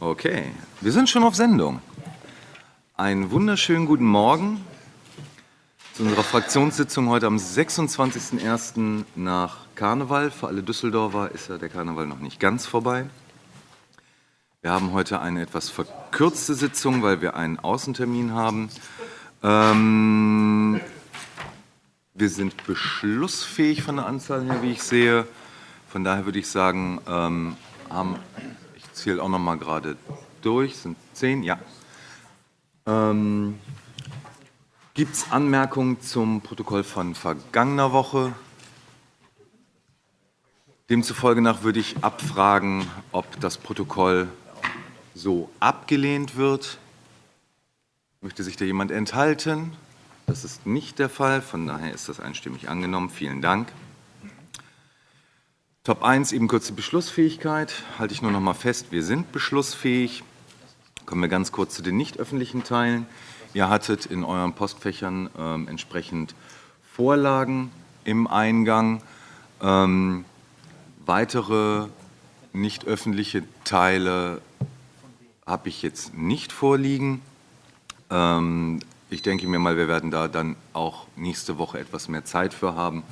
Okay, wir sind schon auf Sendung. Einen wunderschönen guten Morgen zu unserer Fraktionssitzung heute am 26.01. nach Karneval. Für alle Düsseldorfer ist ja der Karneval noch nicht ganz vorbei. Wir haben heute eine etwas verkürzte Sitzung, weil wir einen Außentermin haben. Ähm, wir sind beschlussfähig von der Anzahl her, wie ich sehe. Von daher würde ich sagen, ähm, haben zähle auch noch mal gerade durch, sind zehn, ja. Ähm, Gibt es Anmerkungen zum Protokoll von vergangener Woche? Demzufolge nach würde ich abfragen, ob das Protokoll so abgelehnt wird. Möchte sich da jemand enthalten? Das ist nicht der Fall, von daher ist das einstimmig angenommen. Vielen Dank. Top 1, eben kurz die Beschlussfähigkeit. Halte ich nur noch mal fest, wir sind beschlussfähig. Kommen wir ganz kurz zu den nicht öffentlichen Teilen. Ihr hattet in euren Postfächern ähm, entsprechend Vorlagen im Eingang. Ähm, weitere nicht öffentliche Teile habe ich jetzt nicht vorliegen. Ähm, ich denke mir mal, wir werden da dann auch nächste Woche etwas mehr Zeit für haben,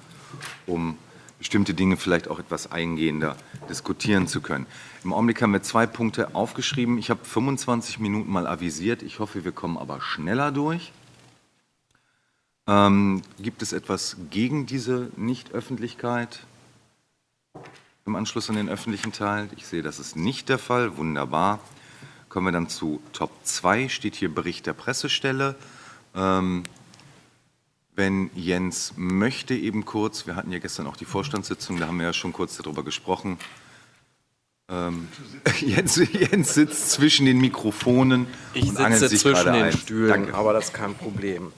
um bestimmte Dinge vielleicht auch etwas eingehender diskutieren zu können. Im Augenblick haben wir zwei Punkte aufgeschrieben. Ich habe 25 Minuten mal avisiert. Ich hoffe, wir kommen aber schneller durch. Ähm, gibt es etwas gegen diese Nichtöffentlichkeit im Anschluss an den öffentlichen Teil? Ich sehe, das ist nicht der Fall. Wunderbar. Kommen wir dann zu Top 2, steht hier Bericht der Pressestelle. Ähm, wenn Jens möchte, eben kurz, wir hatten ja gestern auch die Vorstandssitzung, da haben wir ja schon kurz darüber gesprochen. Ähm, Jens, Jens, sitzt zwischen den Mikrofonen. Ich sitze zwischen den ein. Stühlen, Danke. aber das ist kein Problem.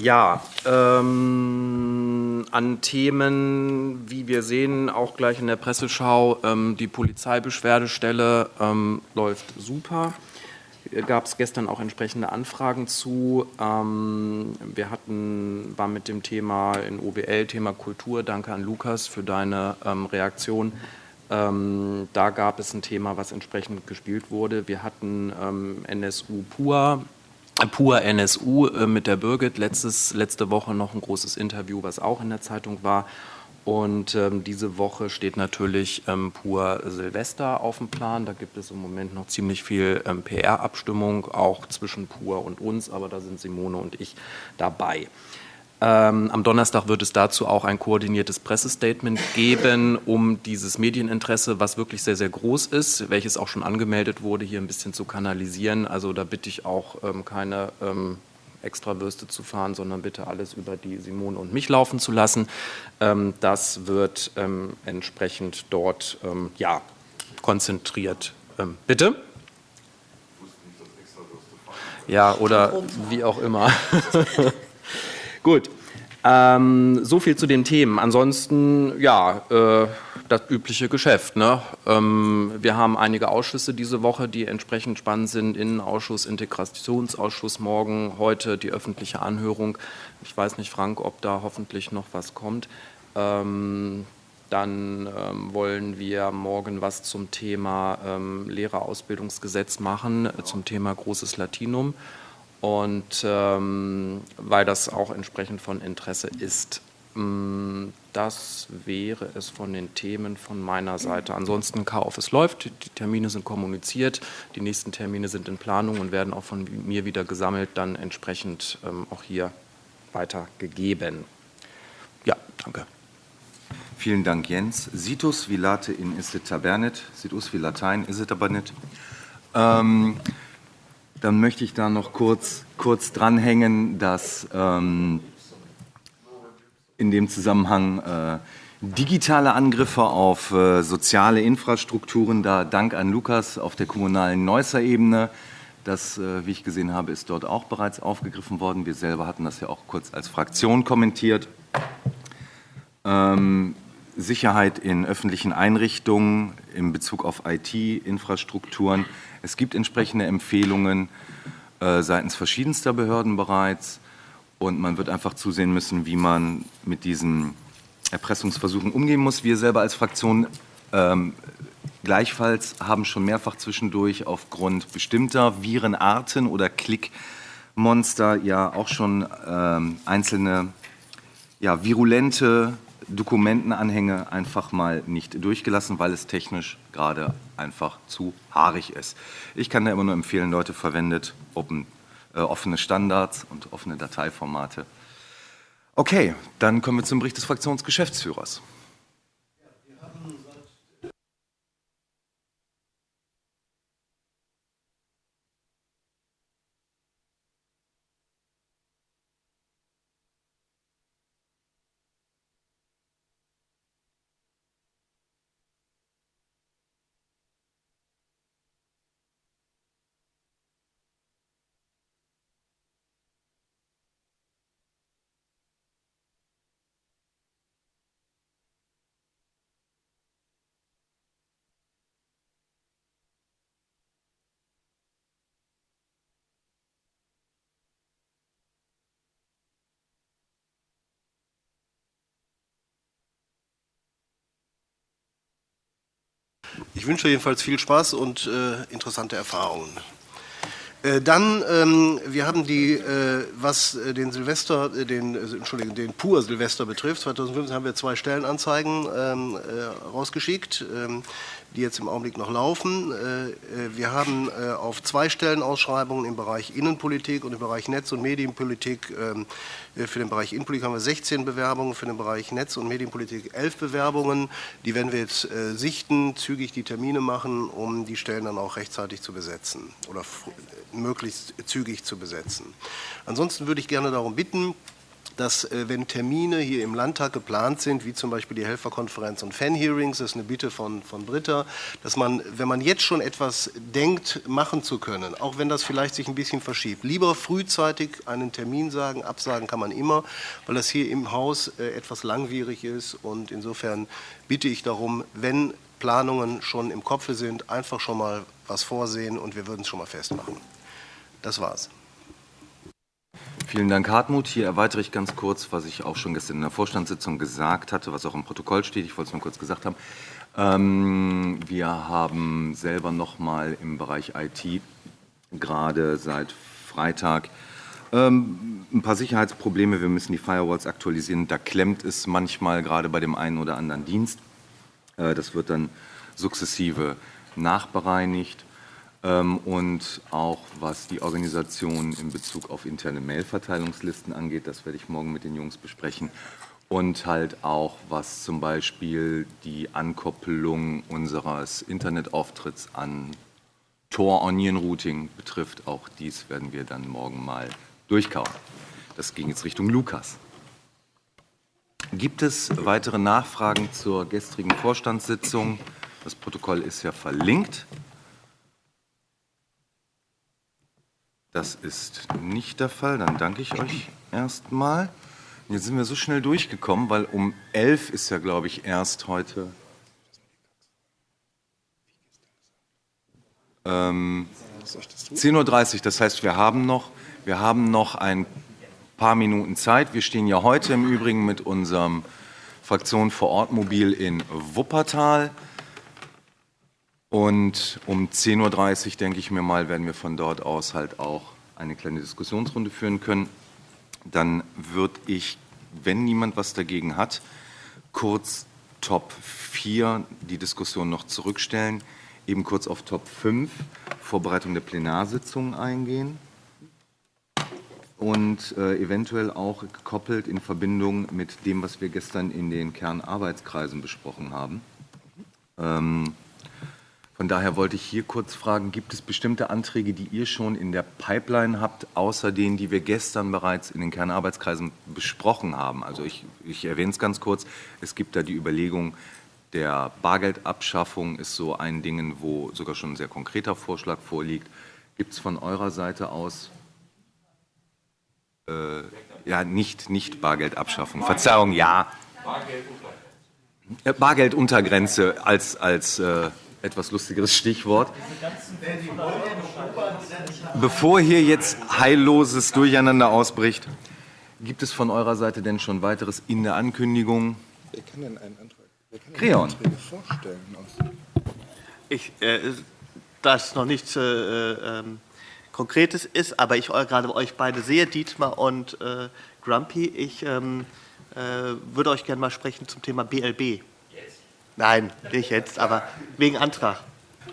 Ja, ähm, an Themen, wie wir sehen, auch gleich in der Presseschau, ähm, die Polizeibeschwerdestelle ähm, läuft super gab es gestern auch entsprechende Anfragen zu. Ähm, wir hatten, waren mit dem Thema in OBL, Thema Kultur. Danke an Lukas für deine ähm, Reaktion. Ähm, da gab es ein Thema, was entsprechend gespielt wurde. Wir hatten NSU pur, äh, pur NSU äh, mit der Birgit. Letztes, letzte Woche noch ein großes Interview, was auch in der Zeitung war. Und ähm, diese Woche steht natürlich ähm, pur Silvester auf dem Plan. Da gibt es im Moment noch ziemlich viel ähm, PR-Abstimmung, auch zwischen pur und uns, aber da sind Simone und ich dabei. Ähm, am Donnerstag wird es dazu auch ein koordiniertes Pressestatement geben, um dieses Medieninteresse, was wirklich sehr, sehr groß ist, welches auch schon angemeldet wurde, hier ein bisschen zu kanalisieren. Also da bitte ich auch ähm, keine ähm, extra Würste zu fahren, sondern bitte alles über die Simone und mich laufen zu lassen. Ähm, das wird ähm, entsprechend dort ähm, ja, konzentriert. bitte? Ja, oder wie auch immer. Gut. Ähm, so viel zu den Themen. Ansonsten, ja, äh, das übliche Geschäft. Ne? Ähm, wir haben einige Ausschüsse diese Woche, die entsprechend spannend sind. Innenausschuss, Integrationsausschuss morgen, heute die öffentliche Anhörung. Ich weiß nicht, Frank, ob da hoffentlich noch was kommt. Ähm, dann ähm, wollen wir morgen was zum Thema ähm, Lehrerausbildungsgesetz machen, äh, zum Thema Großes Latinum. Und ähm, weil das auch entsprechend von Interesse ist. Das wäre es von den Themen von meiner Seite. Ansonsten Chaos es läuft, die Termine sind kommuniziert, die nächsten Termine sind in Planung und werden auch von mir wieder gesammelt, dann entsprechend ähm, auch hier weitergegeben. Ja, danke. Vielen Dank, Jens. Situs vilate in isset tabernet, situs wie Latein, isset aber nicht. Ähm, dann möchte ich da noch kurz, kurz dranhängen, dass ähm, in dem Zusammenhang äh, digitale Angriffe auf äh, soziale Infrastrukturen, da Dank an Lukas auf der kommunalen Neusser Ebene. Das, äh, wie ich gesehen habe, ist dort auch bereits aufgegriffen worden. Wir selber hatten das ja auch kurz als Fraktion kommentiert. Ähm, Sicherheit in öffentlichen Einrichtungen in Bezug auf IT-Infrastrukturen. Es gibt entsprechende Empfehlungen äh, seitens verschiedenster Behörden bereits. Und man wird einfach zusehen müssen, wie man mit diesen Erpressungsversuchen umgehen muss. Wir selber als Fraktion ähm, Gleichfalls haben schon mehrfach zwischendurch aufgrund bestimmter Virenarten oder Klickmonster ja auch schon ähm, einzelne ja, virulente Dokumentenanhänge einfach mal nicht durchgelassen, weil es technisch gerade einfach zu haarig ist. Ich kann da immer nur empfehlen, Leute, verwendet open, äh, offene Standards und offene Dateiformate. Okay, dann kommen wir zum Bericht des Fraktionsgeschäftsführers. Ich wünsche jedenfalls viel Spaß und äh, interessante Erfahrungen. Äh, dann, ähm, wir haben die, äh, was äh, den Silvester, äh, den, Entschuldigung, den Pur Silvester betrifft, 2015 haben wir zwei Stellenanzeigen ähm, rausgeschickt. Ähm, die jetzt im Augenblick noch laufen. Äh, äh, wir haben äh, auf zwei Stellen Ausschreibungen im Bereich Innenpolitik und im Bereich Netz- und Medienpolitik. Ähm, für den Bereich Innenpolitik haben wir 16 Bewerbungen, für den Bereich Netz- und Medienpolitik 11 Bewerbungen. Die werden wir jetzt sichten, zügig die Termine machen, um die Stellen dann auch rechtzeitig zu besetzen oder möglichst zügig zu besetzen. Ansonsten würde ich gerne darum bitten, dass äh, wenn Termine hier im Landtag geplant sind, wie zum Beispiel die Helferkonferenz und Fan-Hearings, das ist eine Bitte von, von Britta, dass man, wenn man jetzt schon etwas denkt, machen zu können, auch wenn das vielleicht sich ein bisschen verschiebt, lieber frühzeitig einen Termin sagen, absagen kann man immer, weil das hier im Haus äh, etwas langwierig ist und insofern bitte ich darum, wenn Planungen schon im Kopfe sind, einfach schon mal was vorsehen und wir würden es schon mal festmachen. Das war's. Vielen Dank, Hartmut. Hier erweitere ich ganz kurz, was ich auch schon gestern in der Vorstandssitzung gesagt hatte, was auch im Protokoll steht. Ich wollte es nur kurz gesagt haben. Ähm, wir haben selber noch mal im Bereich IT gerade seit Freitag ähm, ein paar Sicherheitsprobleme. Wir müssen die Firewalls aktualisieren. Da klemmt es manchmal gerade bei dem einen oder anderen Dienst. Äh, das wird dann sukzessive nachbereinigt. Ähm, und auch was die Organisation in Bezug auf interne Mailverteilungslisten angeht, das werde ich morgen mit den Jungs besprechen. Und halt auch, was zum Beispiel die Ankoppelung unseres Internetauftritts an Tor Onion Routing betrifft. Auch dies werden wir dann morgen mal durchkauen. Das ging jetzt Richtung Lukas. Gibt es weitere Nachfragen zur gestrigen Vorstandssitzung? Das Protokoll ist ja verlinkt. Das ist nicht der Fall. Dann danke ich euch erstmal. Jetzt sind wir so schnell durchgekommen, weil um 11 ist ja, glaube ich, erst heute. Ähm, 10.30 Uhr, das heißt, wir haben, noch, wir haben noch ein paar Minuten Zeit. Wir stehen ja heute im Übrigen mit unserem Fraktion vor Ort Mobil in Wuppertal. Und um 10.30 Uhr, denke ich mir mal, werden wir von dort aus halt auch eine kleine Diskussionsrunde führen können. Dann würde ich, wenn niemand was dagegen hat, kurz Top 4 die Diskussion noch zurückstellen, eben kurz auf Top 5, Vorbereitung der Plenarsitzung eingehen und äh, eventuell auch gekoppelt in Verbindung mit dem, was wir gestern in den Kernarbeitskreisen besprochen haben. Ähm, von daher wollte ich hier kurz fragen, gibt es bestimmte Anträge, die ihr schon in der Pipeline habt, außer denen, die wir gestern bereits in den Kernarbeitskreisen besprochen haben? Also ich, ich erwähne es ganz kurz, es gibt da die Überlegung, der Bargeldabschaffung ist so ein Ding, wo sogar schon ein sehr konkreter Vorschlag vorliegt. Gibt es von eurer Seite aus, äh, ja, nicht, nicht Bargeldabschaffung, Verzeihung, ja. Bargelduntergrenze als, als äh, etwas lustigeres Stichwort. Bevor hier jetzt heilloses Durcheinander ausbricht, gibt es von eurer Seite denn schon weiteres in der Ankündigung? Wer kann denn einen Antrag, wer kann Kreon. Anträge vorstellen? Ich, äh, das noch nichts äh, ähm, Konkretes ist, aber ich gerade euch beide sehe, Dietmar und äh, Grumpy, ich ähm, äh, würde euch gerne mal sprechen zum Thema BLB. Nein, nicht jetzt, aber wegen Antrag.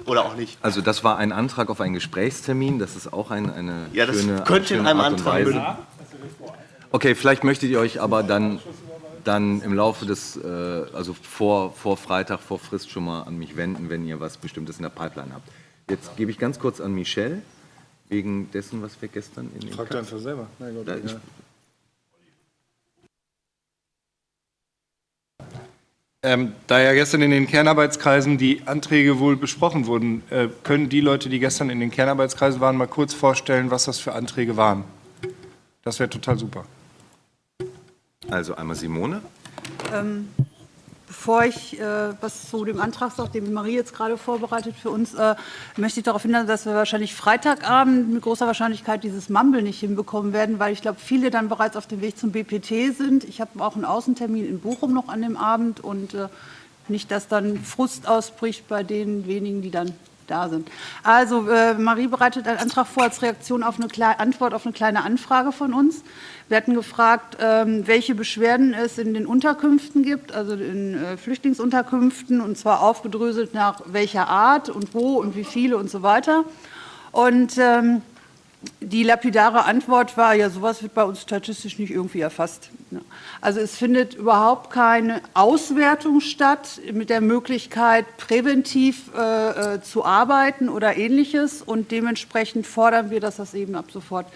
Oder auch nicht. Also das war ein Antrag auf einen Gesprächstermin, das ist auch ein, eine Ja, das schöne, könnte in schöne einem Art und Antrag Weise. münden. Okay, vielleicht möchtet ihr euch aber dann, dann im Laufe des, äh, also vor, vor Freitag, vor Frist schon mal an mich wenden, wenn ihr was Bestimmtes in der Pipeline habt. Jetzt gebe ich ganz kurz an Michelle, wegen dessen, was wir gestern in den Frag doch einfach selber. Mein Gott, Da- ich- Ähm, da ja gestern in den Kernarbeitskreisen die Anträge wohl besprochen wurden, äh, können die Leute, die gestern in den Kernarbeitskreisen waren, mal kurz vorstellen, was das für Anträge waren. Das wäre total super. Also einmal Simone. Bevor ich äh, was zu dem Antrag sage, den Marie jetzt gerade vorbereitet für uns, äh, möchte ich darauf hinweisen, dass wir wahrscheinlich Freitagabend mit großer Wahrscheinlichkeit dieses Mumble nicht hinbekommen werden, weil ich glaube, viele dann bereits auf dem Weg zum BPT sind. Ich habe auch einen Außentermin in Bochum noch an dem Abend und äh, nicht, dass dann Frust ausbricht bei den wenigen, die dann da sind. Also äh, Marie bereitet einen Antrag vor als Reaktion auf eine Kle Antwort auf eine kleine Anfrage von uns. Wir hatten gefragt, ähm, welche Beschwerden es in den Unterkünften gibt, also in äh, Flüchtlingsunterkünften, und zwar aufgedröselt nach welcher Art und wo und wie viele und so weiter. Und ähm, die lapidare Antwort war, ja, sowas wird bei uns statistisch nicht irgendwie erfasst. Also es findet überhaupt keine Auswertung statt mit der Möglichkeit, präventiv äh, äh, zu arbeiten oder ähnliches. Und dementsprechend fordern wir, dass das eben ab sofort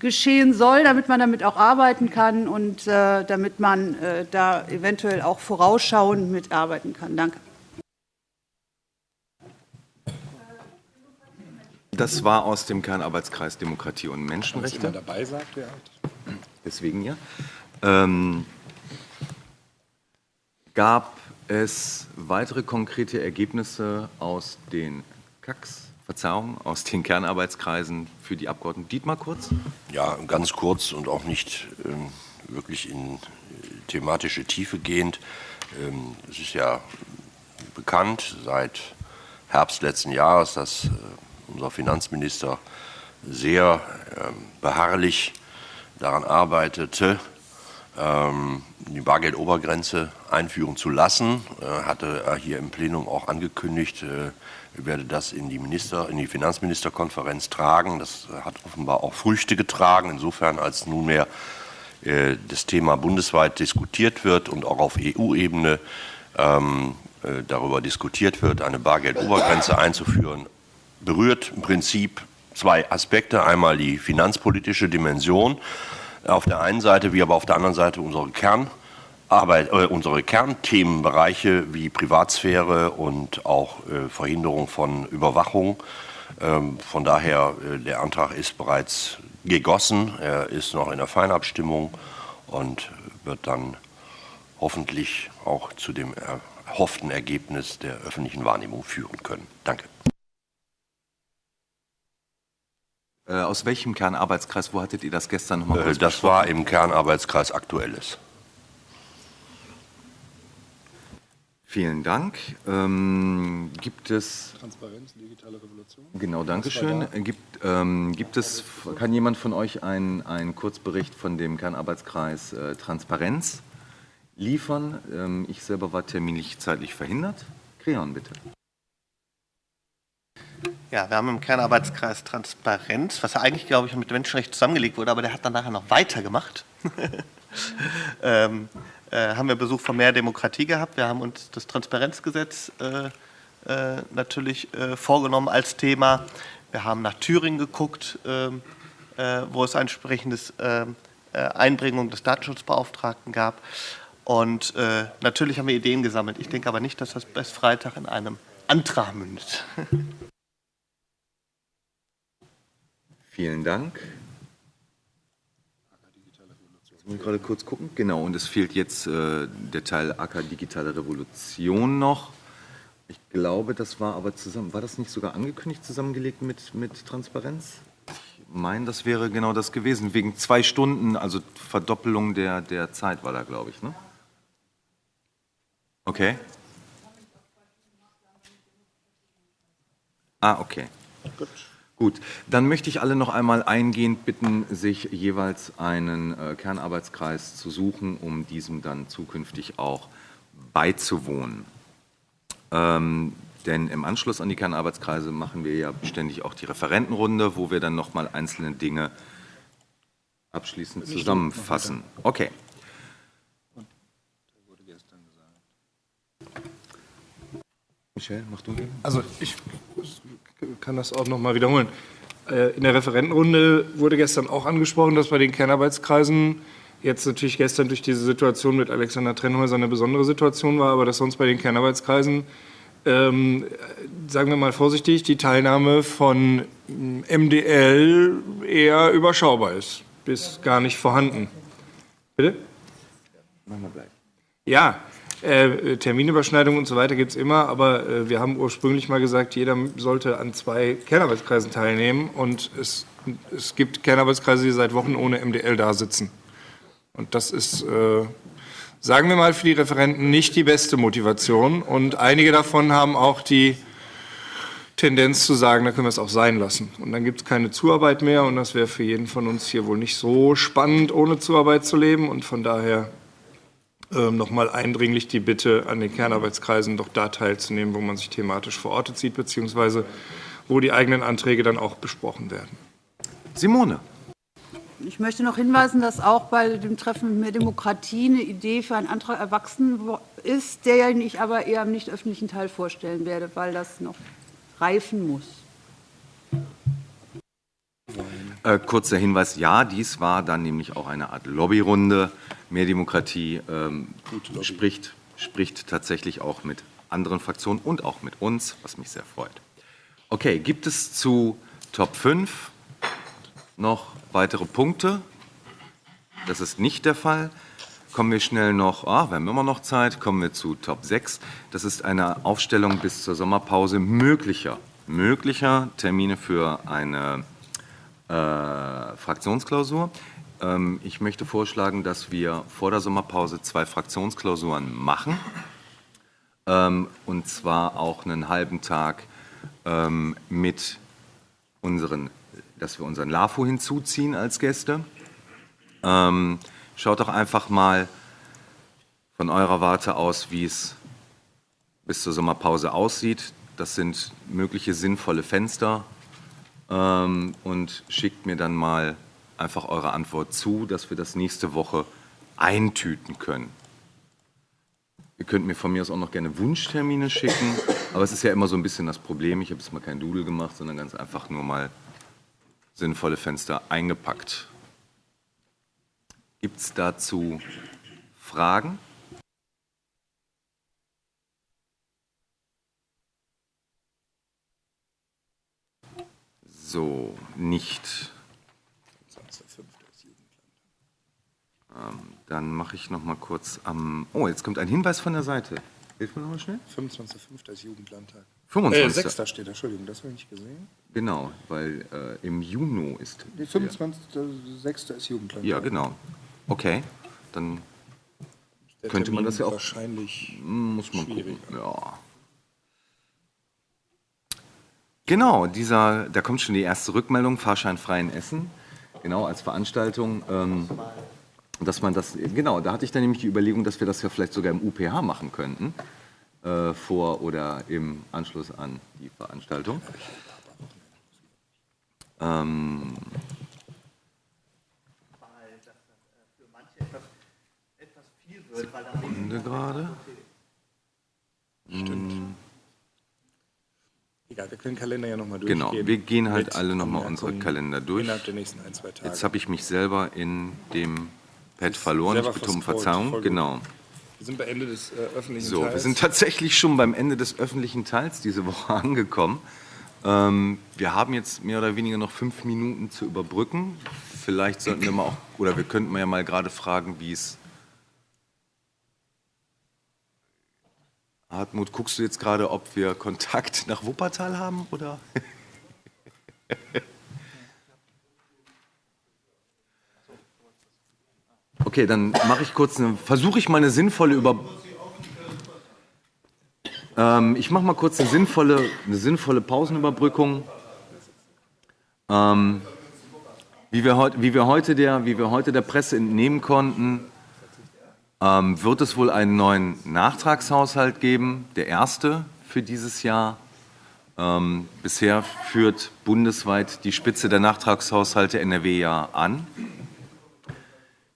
geschehen soll, damit man damit auch arbeiten kann und äh, damit man äh, da eventuell auch vorausschauend mitarbeiten kann. Danke. Das war aus dem Kernarbeitskreis Demokratie und Menschenrechte. dabei sagt, ja. Deswegen ja. Ähm, gab es weitere konkrete Ergebnisse aus den KACs, Verzeihung, aus den Kernarbeitskreisen für die Abgeordneten? Dietmar kurz. Ja, ganz kurz und auch nicht ähm, wirklich in äh, thematische Tiefe gehend. Ähm, es ist ja bekannt seit Herbst letzten Jahres, dass äh, unser Finanzminister sehr ähm, beharrlich daran arbeitete, ähm, die Bargeldobergrenze einführen zu lassen. Äh, hatte er hier im Plenum auch angekündigt, äh, er werde das in die, Minister, in die Finanzministerkonferenz tragen. Das hat offenbar auch Früchte getragen, insofern als nunmehr äh, das Thema bundesweit diskutiert wird und auch auf EU-Ebene ähm, äh, darüber diskutiert wird, eine Bargeldobergrenze einzuführen, berührt im Prinzip zwei Aspekte. Einmal die finanzpolitische Dimension auf der einen Seite, wie aber auf der anderen Seite unsere Kernarbeit, äh, unsere Kernthemenbereiche wie Privatsphäre und auch äh, Verhinderung von Überwachung. Ähm, von daher, äh, der Antrag ist bereits gegossen, er ist noch in der Feinabstimmung und wird dann hoffentlich auch zu dem erhofften Ergebnis der öffentlichen Wahrnehmung führen können. Danke. Äh, aus welchem Kernarbeitskreis, wo hattet ihr das gestern nochmal Äh, Das war im Kernarbeitskreis Aktuelles. Vielen Dank. Ähm, gibt es, Transparenz, digitale Revolution. genau, Dankeschön. Gibt, ähm, gibt es, kann jemand von euch einen, einen Kurzbericht von dem Kernarbeitskreis äh, Transparenz liefern? Ähm, ich selber war terminlich zeitlich verhindert. Creon, bitte. Ja, wir haben im Kernarbeitskreis Transparenz, was ja eigentlich, glaube ich, mit Menschenrecht zusammengelegt wurde, aber der hat dann nachher noch weitergemacht. ähm, äh, haben wir Besuch von mehr Demokratie gehabt. Wir haben uns das Transparenzgesetz äh, äh, natürlich äh, vorgenommen als Thema. Wir haben nach Thüringen geguckt, ähm, äh, wo es ein entsprechendes ähm, äh, Einbringung des Datenschutzbeauftragten gab. Und natürlich haben wir Ideen gesammelt. Ich denke aber nicht, dass das bis Freitag in einem Antrag mündet. Vielen Dank. Jetzt muss ich gerade kurz gucken. Genau, und es fehlt jetzt äh, der Teil AK Digitale Revolution noch. Ich glaube, das war aber zusammen, war das nicht sogar angekündigt, zusammengelegt mit, mit Transparenz? Ich meine, das wäre genau das gewesen, wegen zwei Stunden, also Verdoppelung der, der Zeit war da, glaube ich, ne? Okay. Ah, okay. Gut. Dann möchte ich alle noch einmal eingehend bitten, sich jeweils einen äh, Kernarbeitskreis zu suchen, um diesem dann zukünftig auch beizuwohnen. Ähm, denn im Anschluss an die Kernarbeitskreise machen wir ja ständig auch die Referentenrunde, wo wir dann nochmal einzelne Dinge abschließend zusammenfassen. Okay. Michel, mach du. Also ich kann das auch noch mal wiederholen. Äh, In der Referentenrunde wurde gestern auch angesprochen, dass bei den Kernarbeitskreisen jetzt natürlich gestern durch diese Situation mit Alexander Trennhäuser eine besondere Situation war, aber dass sonst bei den Kernarbeitskreisen, ähm, sagen wir mal vorsichtig, die Teilnahme von MDL eher überschaubar ist, bis gar nicht vorhanden. Bitte? Machen wir gleich. Ja, äh, Terminüberschneidungen und so weiter gibt es immer, aber äh, wir haben ursprünglich mal gesagt, jeder sollte an zwei Kernarbeitskreisen teilnehmen und es, es gibt Kernarbeitskreise, die seit Wochen ohne MDL da sitzen. Und das ist, äh, sagen wir mal, für die Referenten nicht die beste Motivation und einige davon haben auch die Tendenz zu sagen, da können wir es auch sein lassen. Und dann gibt es keine Zuarbeit mehr und das wäre für jeden von uns hier wohl nicht so spannend, ohne Zuarbeit zu leben und von daher nochmal eindringlich die Bitte an den Kernarbeitskreisen, doch da teilzunehmen, wo man sich thematisch verortet sieht, beziehungsweise wo die eigenen Anträge dann auch besprochen werden. Simone. Ich möchte noch hinweisen, dass auch bei dem Treffen mit mehr Demokratie eine Idee für einen Antrag erwachsen ist, der ja ich aber eher im nicht öffentlichen Teil vorstellen werde, weil das noch reifen muss. Äh, kurzer Hinweis, ja, dies war dann nämlich auch eine Art Lobbyrunde. Mehr Demokratie ähm, spricht, spricht tatsächlich auch mit anderen Fraktionen und auch mit uns, was mich sehr freut. Okay, gibt es zu Top 5 noch weitere Punkte? Das ist nicht der Fall. Kommen wir schnell noch, ah, wir haben immer noch Zeit, kommen wir zu Top 6. Das ist eine Aufstellung bis zur Sommerpause möglicher, möglicher Termine für eine Fraktionsklausur. Ähm, ich möchte vorschlagen, dass wir vor der Sommerpause zwei Fraktionsklausuren machen. Ähm, und zwar auch einen halben Tag ähm, mit unseren, dass wir unseren LAFO hinzuziehen als Gäste. Ähm, schaut doch einfach mal von eurer Warte aus, wie es bis zur Sommerpause aussieht. Das sind mögliche sinnvolle Fenster ähm, und schickt mir dann mal einfach eure Antwort zu, dass wir das nächste Woche eintüten können. Ihr könnt mir von mir aus auch noch gerne Wunschtermine schicken, aber es ist ja immer so ein bisschen das Problem. Ich habe jetzt mal kein Doodle gemacht, sondern ganz einfach nur mal sinnvolle Fenster eingepackt. Gibt es dazu Fragen? So, nicht. Ähm, dann mache ich noch mal kurz am. Oh, jetzt kommt ein Hinweis von der Seite. Hilf mir noch mal schnell. 25.05. ist Jugendlandtag. 25. Äh, 6. steht, Entschuldigung, das habe ich nicht gesehen. Genau, weil äh, im Juni ist. Nee, 25.06. ist Jugendlandtag. Ja, genau. Okay, dann Der könnte man Termin das ja auch- Wahrscheinlich muss man gucken. Ja. Genau, dieser, da kommt schon die erste Rückmeldung, Fahrschein frei in Essen, genau als Veranstaltung. Ähm, dass man das, genau, da hatte ich dann nämlich die Überlegung, dass wir das ja vielleicht sogar im UPH machen könnten, äh, vor oder im Anschluss an die Veranstaltung. Ähm, Sekunde gerade. Egal, wir können Kalender ja nochmal Genau, durchgehen. wir gehen halt alle nochmal unsere Kalender durch. Innerhalb der nächsten ein, zwei Tage. Jetzt habe ich mich selber in dem Pad verloren. Ich bitte um Verzeihung. Genau. wir sind bei Ende des äh, öffentlichen So, wir Teils. sind tatsächlich schon beim Ende des öffentlichen Teils diese Woche angekommen. Ähm, wir haben jetzt mehr oder weniger noch fünf Minuten zu überbrücken. Vielleicht sollten wir mal auch, oder wir könnten ja mal gerade fragen, wie es. Hartmut, guckst du jetzt gerade, ob wir Kontakt nach Wuppertal haben oder? Okay, dann mache ich kurz versuche ich mal eine sinnvolle Über. Äh, Ähm, ich mache mal kurz eine sinnvolle, eine sinnvolle Pausenüberbrückung. Ähm, wie, wir heut, wie, wir heute der, wie wir heute der Presse entnehmen konnten, ähm, wird es wohl einen neuen Nachtragshaushalt geben, der erste für dieses Jahr. Ähm, bisher führt bundesweit die Spitze der Nachtragshaushalte NRW ja an.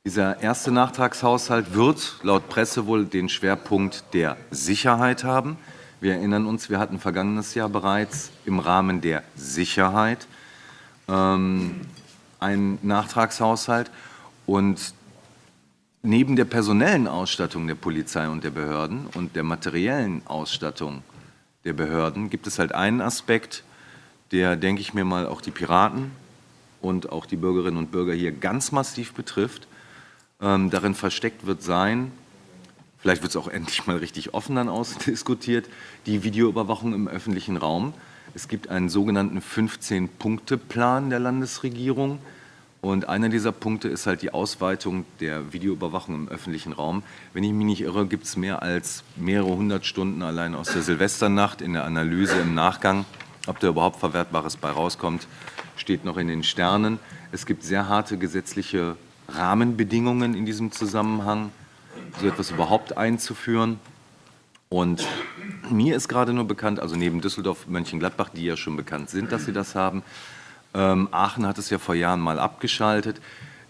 Dieser erste Nachtragshaushalt wird laut Presse wohl den Schwerpunkt der Sicherheit haben. Wir erinnern uns, wir hatten vergangenes Jahr bereits im Rahmen der Sicherheit ähm, einen Nachtragshaushalt. Und neben der personellen Ausstattung der Polizei und der Behörden und der materiellen Ausstattung der Behörden gibt es halt einen Aspekt, der, denke ich mir mal, auch die Piraten und auch die Bürgerinnen und Bürger hier ganz massiv betrifft. Ähm, darin versteckt wird sein, vielleicht wird es auch endlich mal richtig offen dann ausdiskutiert, die Videoüberwachung im öffentlichen Raum. Es gibt einen sogenannten 15-Punkte-Plan der Landesregierung. Und einer dieser Punkte ist halt die Ausweitung der Videoüberwachung im öffentlichen Raum. Wenn ich mich nicht irre, gibt es mehr als mehrere hundert Stunden allein aus der Silvesternacht in der Analyse im Nachgang. Ob da überhaupt Verwertbares bei rauskommt, steht noch in den Sternen. Es gibt sehr harte gesetzliche Rahmenbedingungen in diesem Zusammenhang, so etwas überhaupt einzuführen. Und mir ist gerade nur bekannt, also neben Düsseldorf, Mönchengladbach, die ja schon bekannt sind, dass sie das haben, ähm, Aachen hat es ja vor Jahren mal abgeschaltet.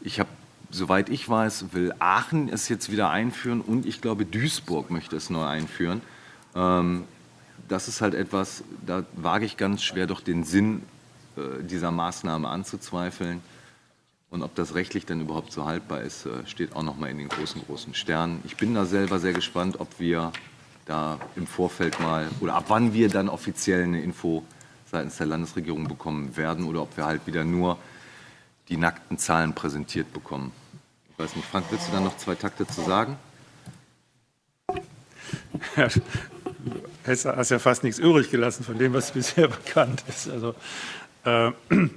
Ich habe, soweit ich weiß, will Aachen es jetzt wieder einführen und ich glaube, Duisburg möchte es neu einführen. Ähm, das ist halt etwas, da wage ich ganz schwer doch den Sinn äh, dieser Maßnahme anzuzweifeln. Und ob das rechtlich dann überhaupt so haltbar ist, äh, steht auch noch mal in den großen, großen Sternen. Ich bin da selber sehr gespannt, ob wir da im Vorfeld mal oder ab wann wir dann offiziell eine Info seitens der Landesregierung bekommen werden oder ob wir halt wieder nur die nackten Zahlen präsentiert bekommen. Ich weiß nicht, Frank, willst du da noch zwei Takte zu sagen? Ja, du hast ja fast nichts übrig gelassen von dem, was bisher bekannt ist. Also, äh,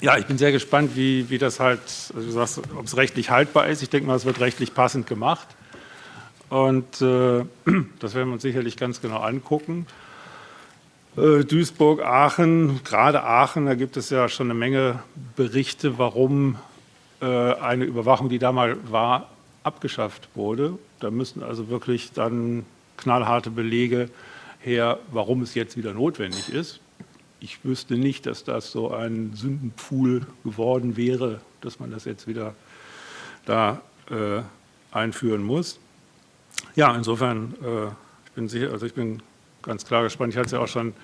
ja, ich bin sehr gespannt, wie, wie das halt, also du sagst, ob es rechtlich haltbar ist. Ich denke mal, es wird rechtlich passend gemacht. Und äh, das werden wir uns sicherlich ganz genau angucken. Äh, Duisburg, Aachen, gerade Aachen, da gibt es ja schon eine Menge Berichte, warum äh, eine Überwachung, die da mal war, abgeschafft wurde. Da müssen also wirklich dann knallharte Belege her, warum es jetzt wieder notwendig ist. Ich wüsste nicht, dass das so ein Sündenpfuhl geworden wäre, dass man das jetzt wieder da äh, einführen muss. Ja, insofern, äh, ich bin sicher, also ich bin ganz klar gespannt. Ich hatte es ja auch schon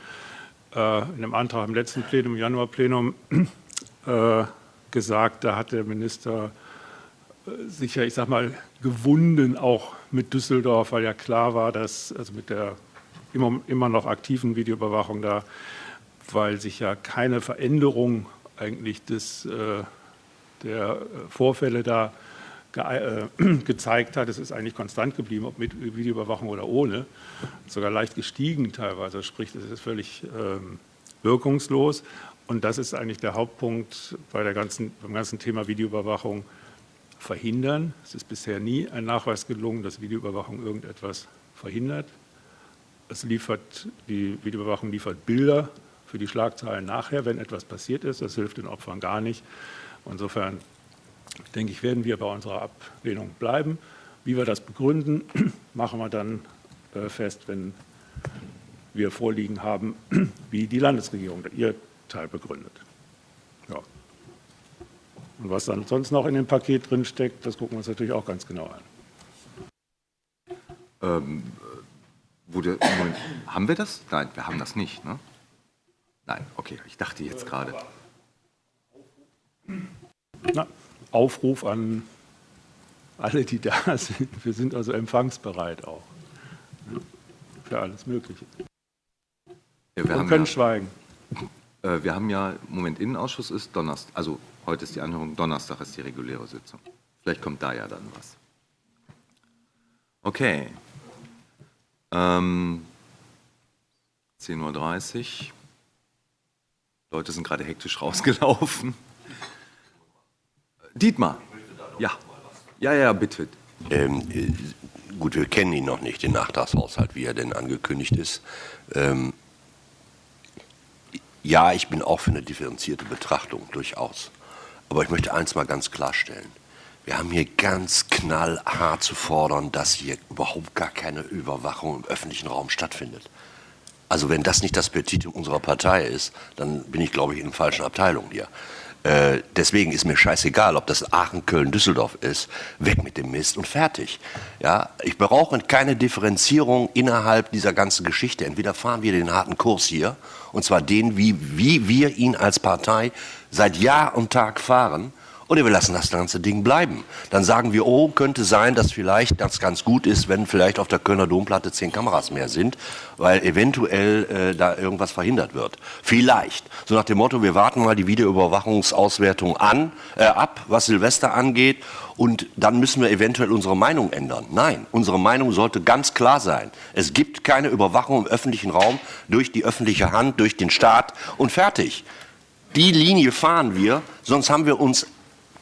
äh, in dem Antrag im letzten Plenum, im Januarplenum, äh, gesagt, da hat der Minister äh, sicher, ich sag mal, gewunden, auch mit Düsseldorf, weil ja klar war, dass, also mit der immer, immer noch aktiven Videoüberwachung da, weil sich ja keine Veränderung eigentlich des, äh, der Vorfälle da ge äh, gezeigt hat, es ist eigentlich konstant geblieben, ob mit Videoüberwachung oder ohne, sogar leicht gestiegen teilweise, sprich, es ist völlig ähm, wirkungslos. Und das ist eigentlich der Hauptpunkt bei der ganzen, beim ganzen Thema Videoüberwachung verhindern. Es ist bisher nie ein Nachweis gelungen, dass Videoüberwachung irgendetwas verhindert. Es liefert, die Videoüberwachung liefert Bilder für die Schlagzeilen nachher, wenn etwas passiert ist. Das hilft den Opfern gar nicht. Insofern denke ich, werden wir bei unserer Ablehnung bleiben. Wie wir das begründen, machen wir dann äh, fest, wenn wir vorliegen haben, wie die Landesregierung ihr Teil begründet. Ja. Und was dann sonst noch in dem Paket drin steckt, das gucken wir uns natürlich auch ganz genau an. Ähm, wurde, Moment, haben wir das? Nein, wir haben das nicht. Ne? Nein, okay, ich dachte jetzt gerade. Na, Aufruf an alle, die da sind. Wir sind also empfangsbereit auch für alles Mögliche. Ja, wir können ja, schweigen. Äh, wir haben ja, Moment, Innenausschuss ist Donnerstag, also heute ist die Anhörung, Donnerstag ist die reguläre Sitzung. Vielleicht kommt da ja dann was. Okay. Ähm, 10.30 Uhr. Leute sind gerade hektisch rausgelaufen. Dietmar. Ja. Ja, ja, bitte. Ähm, äh, gut, wir kennen ihn noch nicht, den Nachtragshaushalt, wie er denn angekündigt ist. Ähm, ja, ich bin auch für eine differenzierte Betrachtung, durchaus. Aber ich möchte eins mal ganz klarstellen. Wir haben hier ganz knallhart zu fordern, dass hier überhaupt gar keine Überwachung im öffentlichen Raum stattfindet. Also wenn das nicht das Petitum unserer Partei ist, dann bin ich, glaube ich, in der falschen Abteilung hier. Äh, deswegen ist mir scheißegal, ob das Aachen, Köln, Düsseldorf ist. Weg mit dem Mist und fertig. Ja, ich brauche keine Differenzierung innerhalb dieser ganzen Geschichte. Entweder fahren wir den harten Kurs hier, und zwar den, wie, wie wir ihn als Partei seit Jahr und Tag fahren, oder wir lassen das ganze Ding bleiben. Dann sagen wir, oh, könnte sein, dass vielleicht das ganz gut ist, wenn vielleicht auf der Kölner Domplatte zehn Kameras mehr sind, weil eventuell äh, da irgendwas verhindert wird. Vielleicht. So nach dem Motto, wir warten mal die Videoüberwachungsauswertung an, äh, ab, was Silvester angeht, und dann müssen wir eventuell unsere Meinung ändern. Nein, unsere Meinung sollte ganz klar sein. Es gibt keine Überwachung im öffentlichen Raum durch die öffentliche Hand, durch den Staat und fertig. Die Linie fahren wir, sonst haben wir uns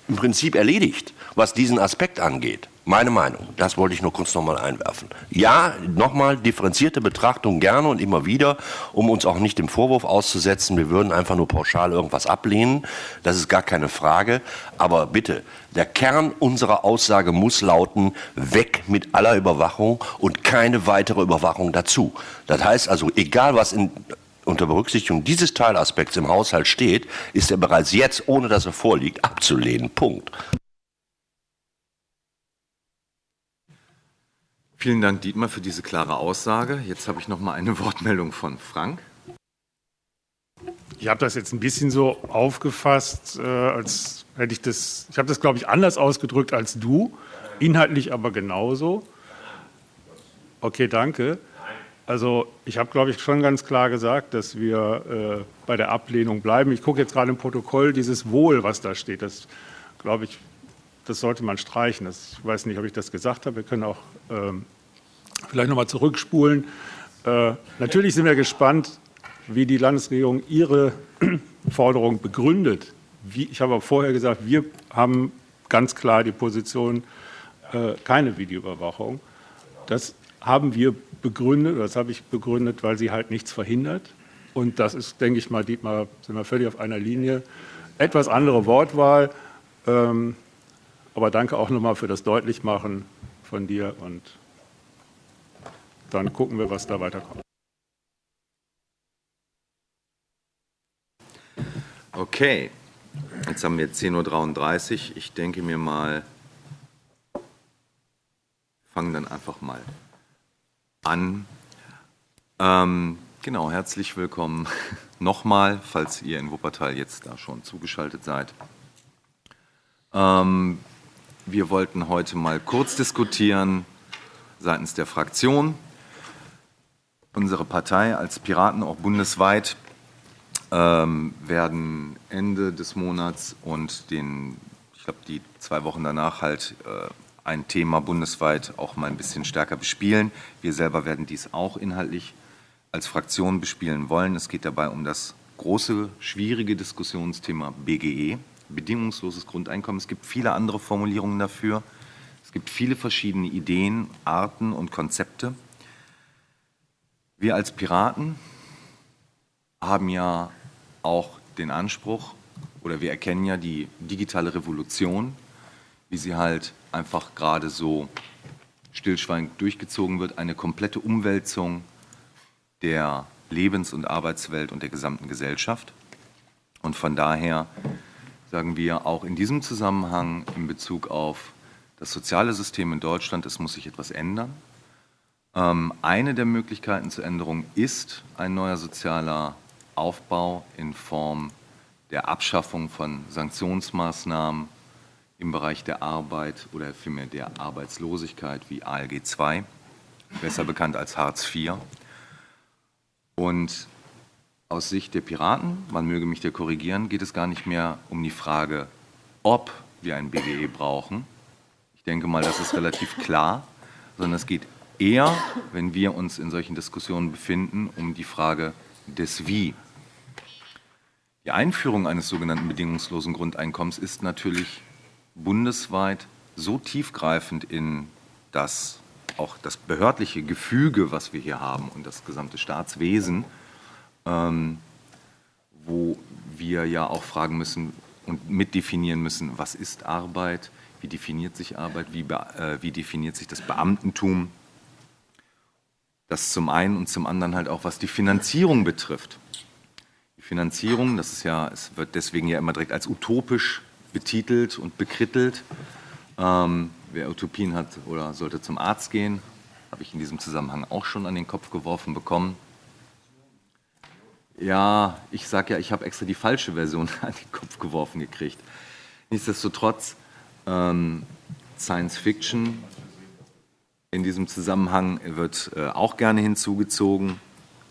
im Prinzip erledigt, was diesen Aspekt angeht. Meine Meinung, das wollte ich nur kurz nochmal einwerfen. Ja, nochmal differenzierte Betrachtung gerne und immer wieder, um uns auch nicht dem Vorwurf auszusetzen, wir würden einfach nur pauschal irgendwas ablehnen. Das ist gar keine Frage. Aber bitte, der Kern unserer Aussage muss lauten, weg mit aller Überwachung und keine weitere Überwachung dazu. Das heißt also, egal was in unter Berücksichtigung dieses Teilaspekts im Haushalt steht, ist er bereits jetzt, ohne dass er vorliegt, abzulehnen. Punkt. Vielen Dank, Dietmar, für diese klare Aussage. Jetzt habe ich noch mal eine Wortmeldung von Frank. Ich habe das jetzt ein bisschen so aufgefasst, äh, als hätte ich das, ich habe das, glaube ich, anders ausgedrückt als du, inhaltlich aber genauso. Okay, danke. Also ich habe, glaube ich, schon ganz klar gesagt, dass wir äh, bei der Ablehnung bleiben. Ich gucke jetzt gerade im Protokoll dieses Wohl, was da steht. Das, glaube ich, das sollte man streichen. Das, ich weiß nicht, ob ich das gesagt habe. Wir können auch ähm, vielleicht noch mal zurückspulen. Äh, natürlich sind wir gespannt, wie die Landesregierung ihre Forderung begründet. Wie, ich habe auch vorher gesagt, wir haben ganz klar die Position, äh, keine Videoüberwachung. Das haben wir begründet, das habe ich begründet, weil sie halt nichts verhindert. Und das ist, denke ich mal, Dietmar, sind wir völlig auf einer Linie. Etwas andere Wortwahl, ähm, aber danke auch nochmal für das Deutlichmachen von dir und dann gucken wir, was da weiterkommt. Okay, jetzt haben wir 10.33 Uhr. Ich denke mir mal, fangen dann einfach mal an. Ähm, genau, herzlich willkommen nochmal, falls ihr in Wuppertal jetzt da schon zugeschaltet seid. Ähm, wir wollten heute mal kurz diskutieren seitens der Fraktion. Unsere Partei als Piraten auch bundesweit ähm, werden Ende des Monats und den, ich glaube, die zwei Wochen danach halt äh, ein Thema bundesweit auch mal ein bisschen stärker bespielen. Wir selber werden dies auch inhaltlich als Fraktion bespielen wollen. Es geht dabei um das große, schwierige Diskussionsthema BGE, bedingungsloses Grundeinkommen. Es gibt viele andere Formulierungen dafür. Es gibt viele verschiedene Ideen, Arten und Konzepte. Wir als Piraten haben ja auch den Anspruch, oder wir erkennen ja die digitale Revolution, wie sie halt einfach gerade so stillschweigend durchgezogen wird, eine komplette Umwälzung der Lebens- und Arbeitswelt und der gesamten Gesellschaft. Und von daher sagen wir auch in diesem Zusammenhang in Bezug auf das soziale System in Deutschland, es muss sich etwas ändern. Ähm, eine der Möglichkeiten zur Änderung ist ein neuer sozialer Aufbau in Form der Abschaffung von Sanktionsmaßnahmen, im Bereich der Arbeit oder vielmehr der Arbeitslosigkeit wie ALG II, besser bekannt als Hartz IV. Und aus Sicht der Piraten, man möge mich da korrigieren, geht es gar nicht mehr um die Frage, ob wir ein BGE brauchen. Ich denke mal, das ist relativ klar, sondern es geht eher, wenn wir uns in solchen Diskussionen befinden, um die Frage des Wie. Die Einführung eines sogenannten bedingungslosen Grundeinkommens ist natürlich bundesweit so tiefgreifend in das auch das behördliche Gefüge, was wir hier haben und das gesamte Staatswesen, ähm, wo wir ja auch fragen müssen und mitdefinieren müssen, was ist Arbeit, wie definiert sich Arbeit, wie, äh, wie definiert sich das Beamtentum. Das zum einen und zum anderen halt auch, was die Finanzierung betrifft. Die Finanzierung, das ist ja, es wird deswegen ja immer direkt als utopisch betitelt und bekrittelt. Ähm, wer Utopien hat oder sollte zum Arzt gehen, habe ich in diesem Zusammenhang auch schon an den Kopf geworfen bekommen. Ja, ich sage ja, ich habe extra die falsche Version an den Kopf geworfen gekriegt. Nichtsdestotrotz, ähm, Science Fiction in diesem Zusammenhang wird äh, auch gerne hinzugezogen.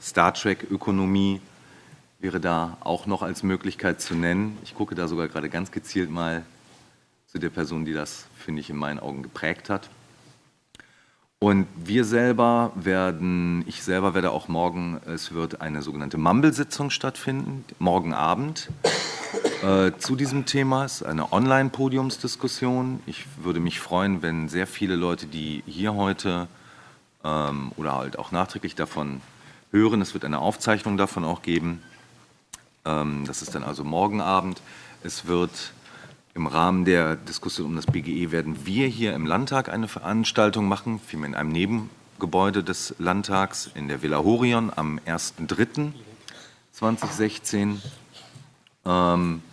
Star Trek Ökonomie wäre da auch noch als Möglichkeit zu nennen. Ich gucke da sogar gerade ganz gezielt mal zu der Person, die das, finde ich, in meinen Augen geprägt hat. Und wir selber werden, ich selber werde auch morgen, es wird eine sogenannte Mumble-Sitzung stattfinden, morgen Abend äh, zu diesem Thema. Es ist eine Online-Podiumsdiskussion. Ich würde mich freuen, wenn sehr viele Leute, die hier heute ähm, oder halt auch nachträglich davon hören, es wird eine Aufzeichnung davon auch geben. Ähm, das ist dann also morgen Abend. Es wird im Rahmen der Diskussion um das BGE werden wir hier im Landtag eine Veranstaltung machen, vielmehr in einem Nebengebäude des Landtags in der Villa Horion am 1.3.2016, ähm,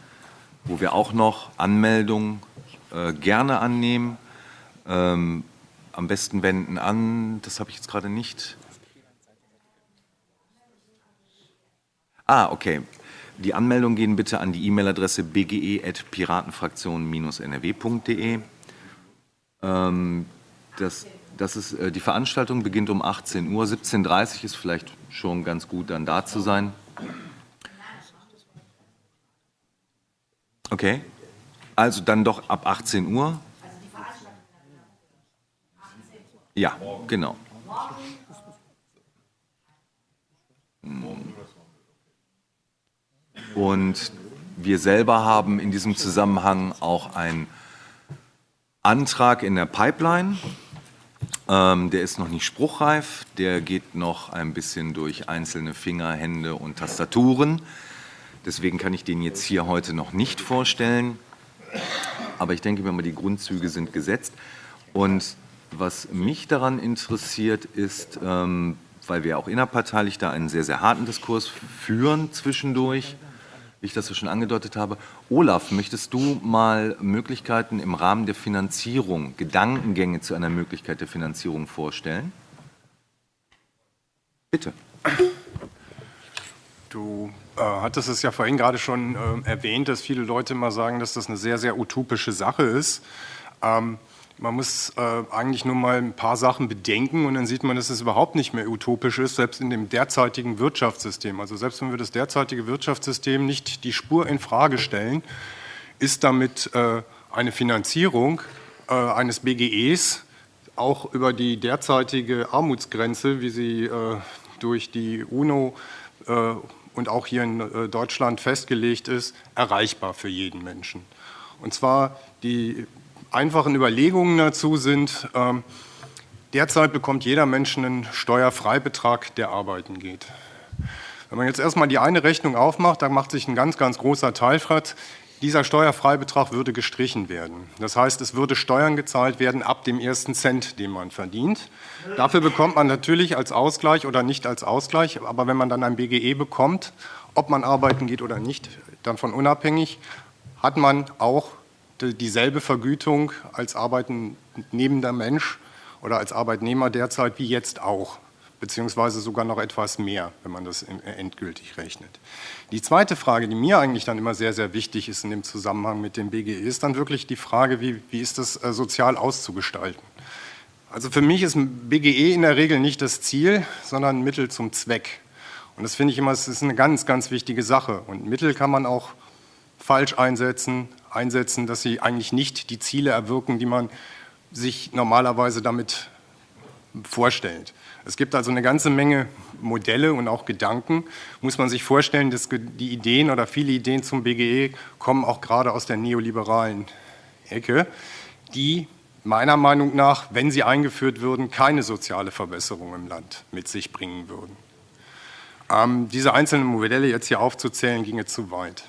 wo wir auch noch Anmeldungen äh, gerne annehmen. Ähm, am besten wenden an, das habe ich jetzt gerade nicht. Ah, okay. Die Anmeldungen gehen bitte an die E-Mail-Adresse bge.piratenfraktion-nrw.de. Ähm, das, das ist, äh, die Veranstaltung beginnt um 18 Uhr. 17.30 Uhr ist vielleicht schon ganz gut, dann da zu sein. Okay, also dann doch ab 18 Uhr. Ja, genau. Und wir selber haben in diesem Zusammenhang auch einen Antrag in der Pipeline. Ähm, der ist noch nicht spruchreif, der geht noch ein bisschen durch einzelne Finger, Hände und Tastaturen. Deswegen kann ich den jetzt hier heute noch nicht vorstellen. Aber ich denke mir die Grundzüge sind gesetzt. Und was mich daran interessiert, ist, ähm, weil wir auch innerparteilich da einen sehr, sehr harten Diskurs führen zwischendurch, wie ich das so schon angedeutet habe. Olaf, möchtest du mal Möglichkeiten im Rahmen der Finanzierung, Gedankengänge zu einer Möglichkeit der Finanzierung vorstellen? Bitte. Du äh, hattest es ja vorhin gerade schon äh, erwähnt, dass viele Leute immer sagen, dass das eine sehr, sehr utopische Sache ist. Ähm, man muss äh, eigentlich nur mal ein paar Sachen bedenken und dann sieht man, dass es überhaupt nicht mehr utopisch ist, selbst in dem derzeitigen Wirtschaftssystem. Also selbst wenn wir das derzeitige Wirtschaftssystem nicht die Spur in Frage stellen, ist damit äh, eine Finanzierung äh, eines BGEs auch über die derzeitige Armutsgrenze, wie sie äh, durch die UNO äh, und auch hier in äh, Deutschland festgelegt ist, erreichbar für jeden Menschen. Und zwar die einfachen Überlegungen dazu sind, ähm, derzeit bekommt jeder Mensch einen Steuerfreibetrag, der arbeiten geht. Wenn man jetzt erstmal die eine Rechnung aufmacht, dann macht sich ein ganz, ganz großer Teil fragt, dieser Steuerfreibetrag würde gestrichen werden. Das heißt, es würde Steuern gezahlt werden ab dem ersten Cent, den man verdient. Dafür bekommt man natürlich als Ausgleich oder nicht als Ausgleich, aber wenn man dann ein BGE bekommt, ob man arbeiten geht oder nicht, davon unabhängig, hat man auch dieselbe Vergütung als arbeitnehmender Mensch oder als Arbeitnehmer derzeit wie jetzt auch, beziehungsweise sogar noch etwas mehr, wenn man das endgültig rechnet. Die zweite Frage, die mir eigentlich dann immer sehr, sehr wichtig ist in dem Zusammenhang mit dem BGE, ist dann wirklich die Frage, wie, wie ist das äh, sozial auszugestalten. Also für mich ist BGE in der Regel nicht das Ziel, sondern ein Mittel zum Zweck. Und das finde ich immer, es ist eine ganz, ganz wichtige Sache. Und Mittel kann man auch falsch einsetzen, einsetzen, dass sie eigentlich nicht die Ziele erwirken, die man sich normalerweise damit vorstellt. Es gibt also eine ganze Menge Modelle und auch Gedanken. Muss man sich vorstellen, dass die Ideen oder viele Ideen zum BGE kommen auch gerade aus der neoliberalen Ecke, die meiner Meinung nach, wenn sie eingeführt würden, keine soziale Verbesserung im Land mit sich bringen würden. Ähm, diese einzelnen Modelle jetzt hier aufzuzählen, ginge zu weit.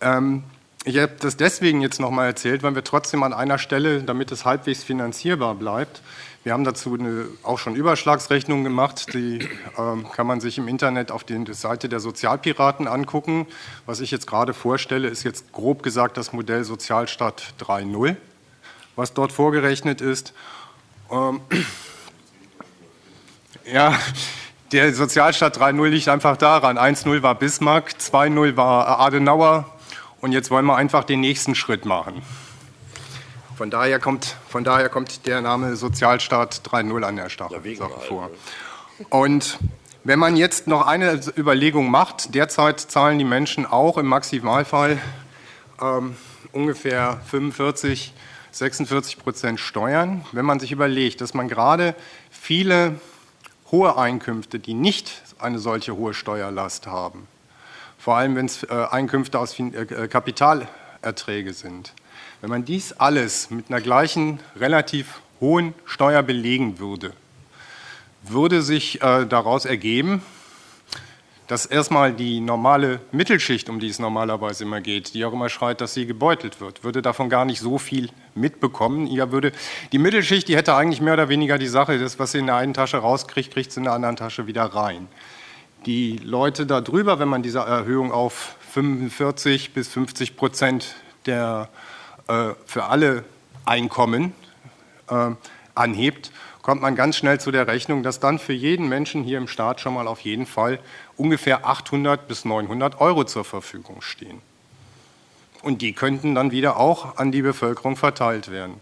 Ähm, ich habe das deswegen jetzt nochmal erzählt, weil wir trotzdem an einer Stelle, damit es halbwegs finanzierbar bleibt, wir haben dazu eine, auch schon Überschlagsrechnungen gemacht, die ähm, kann man sich im Internet auf der Seite der Sozialpiraten angucken. Was ich jetzt gerade vorstelle, ist jetzt grob gesagt das Modell Sozialstaat 3.0, was dort vorgerechnet ist. Ähm, ja, der Sozialstaat 3.0 liegt einfach daran. 1.0 war Bismarck, 2.0 war Adenauer und jetzt wollen wir einfach den nächsten Schritt machen. Von daher kommt, von daher kommt der Name Sozialstaat 3.0 an der Sache vor. Und wenn man jetzt noch eine Überlegung macht, derzeit zahlen die Menschen auch im Maximalfall ähm, ungefähr 45, 46 Prozent Steuern. Wenn man sich überlegt, dass man gerade viele hohe Einkünfte, die nicht eine solche hohe Steuerlast haben, vor allem wenn es äh, Einkünfte aus äh, Kapitalerträge sind, wenn man dies alles mit einer gleichen relativ hohen Steuer belegen würde, würde sich äh, daraus ergeben, dass erstmal die normale Mittelschicht, um die es normalerweise immer geht, die auch immer schreit, dass sie gebeutelt wird, würde davon gar nicht so viel mitbekommen. Ja, würde, die Mittelschicht, die hätte eigentlich mehr oder weniger die Sache, das, was sie in der einen Tasche rauskriegt, kriegt sie in der anderen Tasche wieder rein. Die Leute darüber, wenn man diese Erhöhung auf 45 bis 50 Prozent der äh, für alle Einkommen äh, anhebt, kommt man ganz schnell zu der Rechnung, dass dann für jeden Menschen hier im Staat schon mal auf jeden Fall ungefähr 800 bis 900 Euro zur Verfügung stehen. Und die könnten dann wieder auch an die Bevölkerung verteilt werden.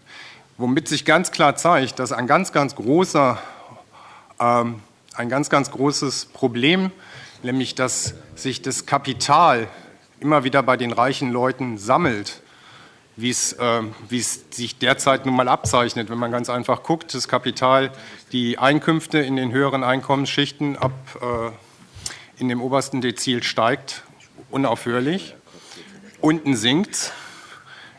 Womit sich ganz klar zeigt, dass ein ganz, ganz großer, ähm, ein ganz, ganz großes Problem, nämlich dass sich das Kapital immer wieder bei den reichen Leuten sammelt wie es, äh, es sich derzeit nun mal abzeichnet. Wenn man ganz einfach guckt, das Kapital, die Einkünfte in den höheren Einkommensschichten ab äh, in dem obersten Dezil steigt unaufhörlich, unten sinkt,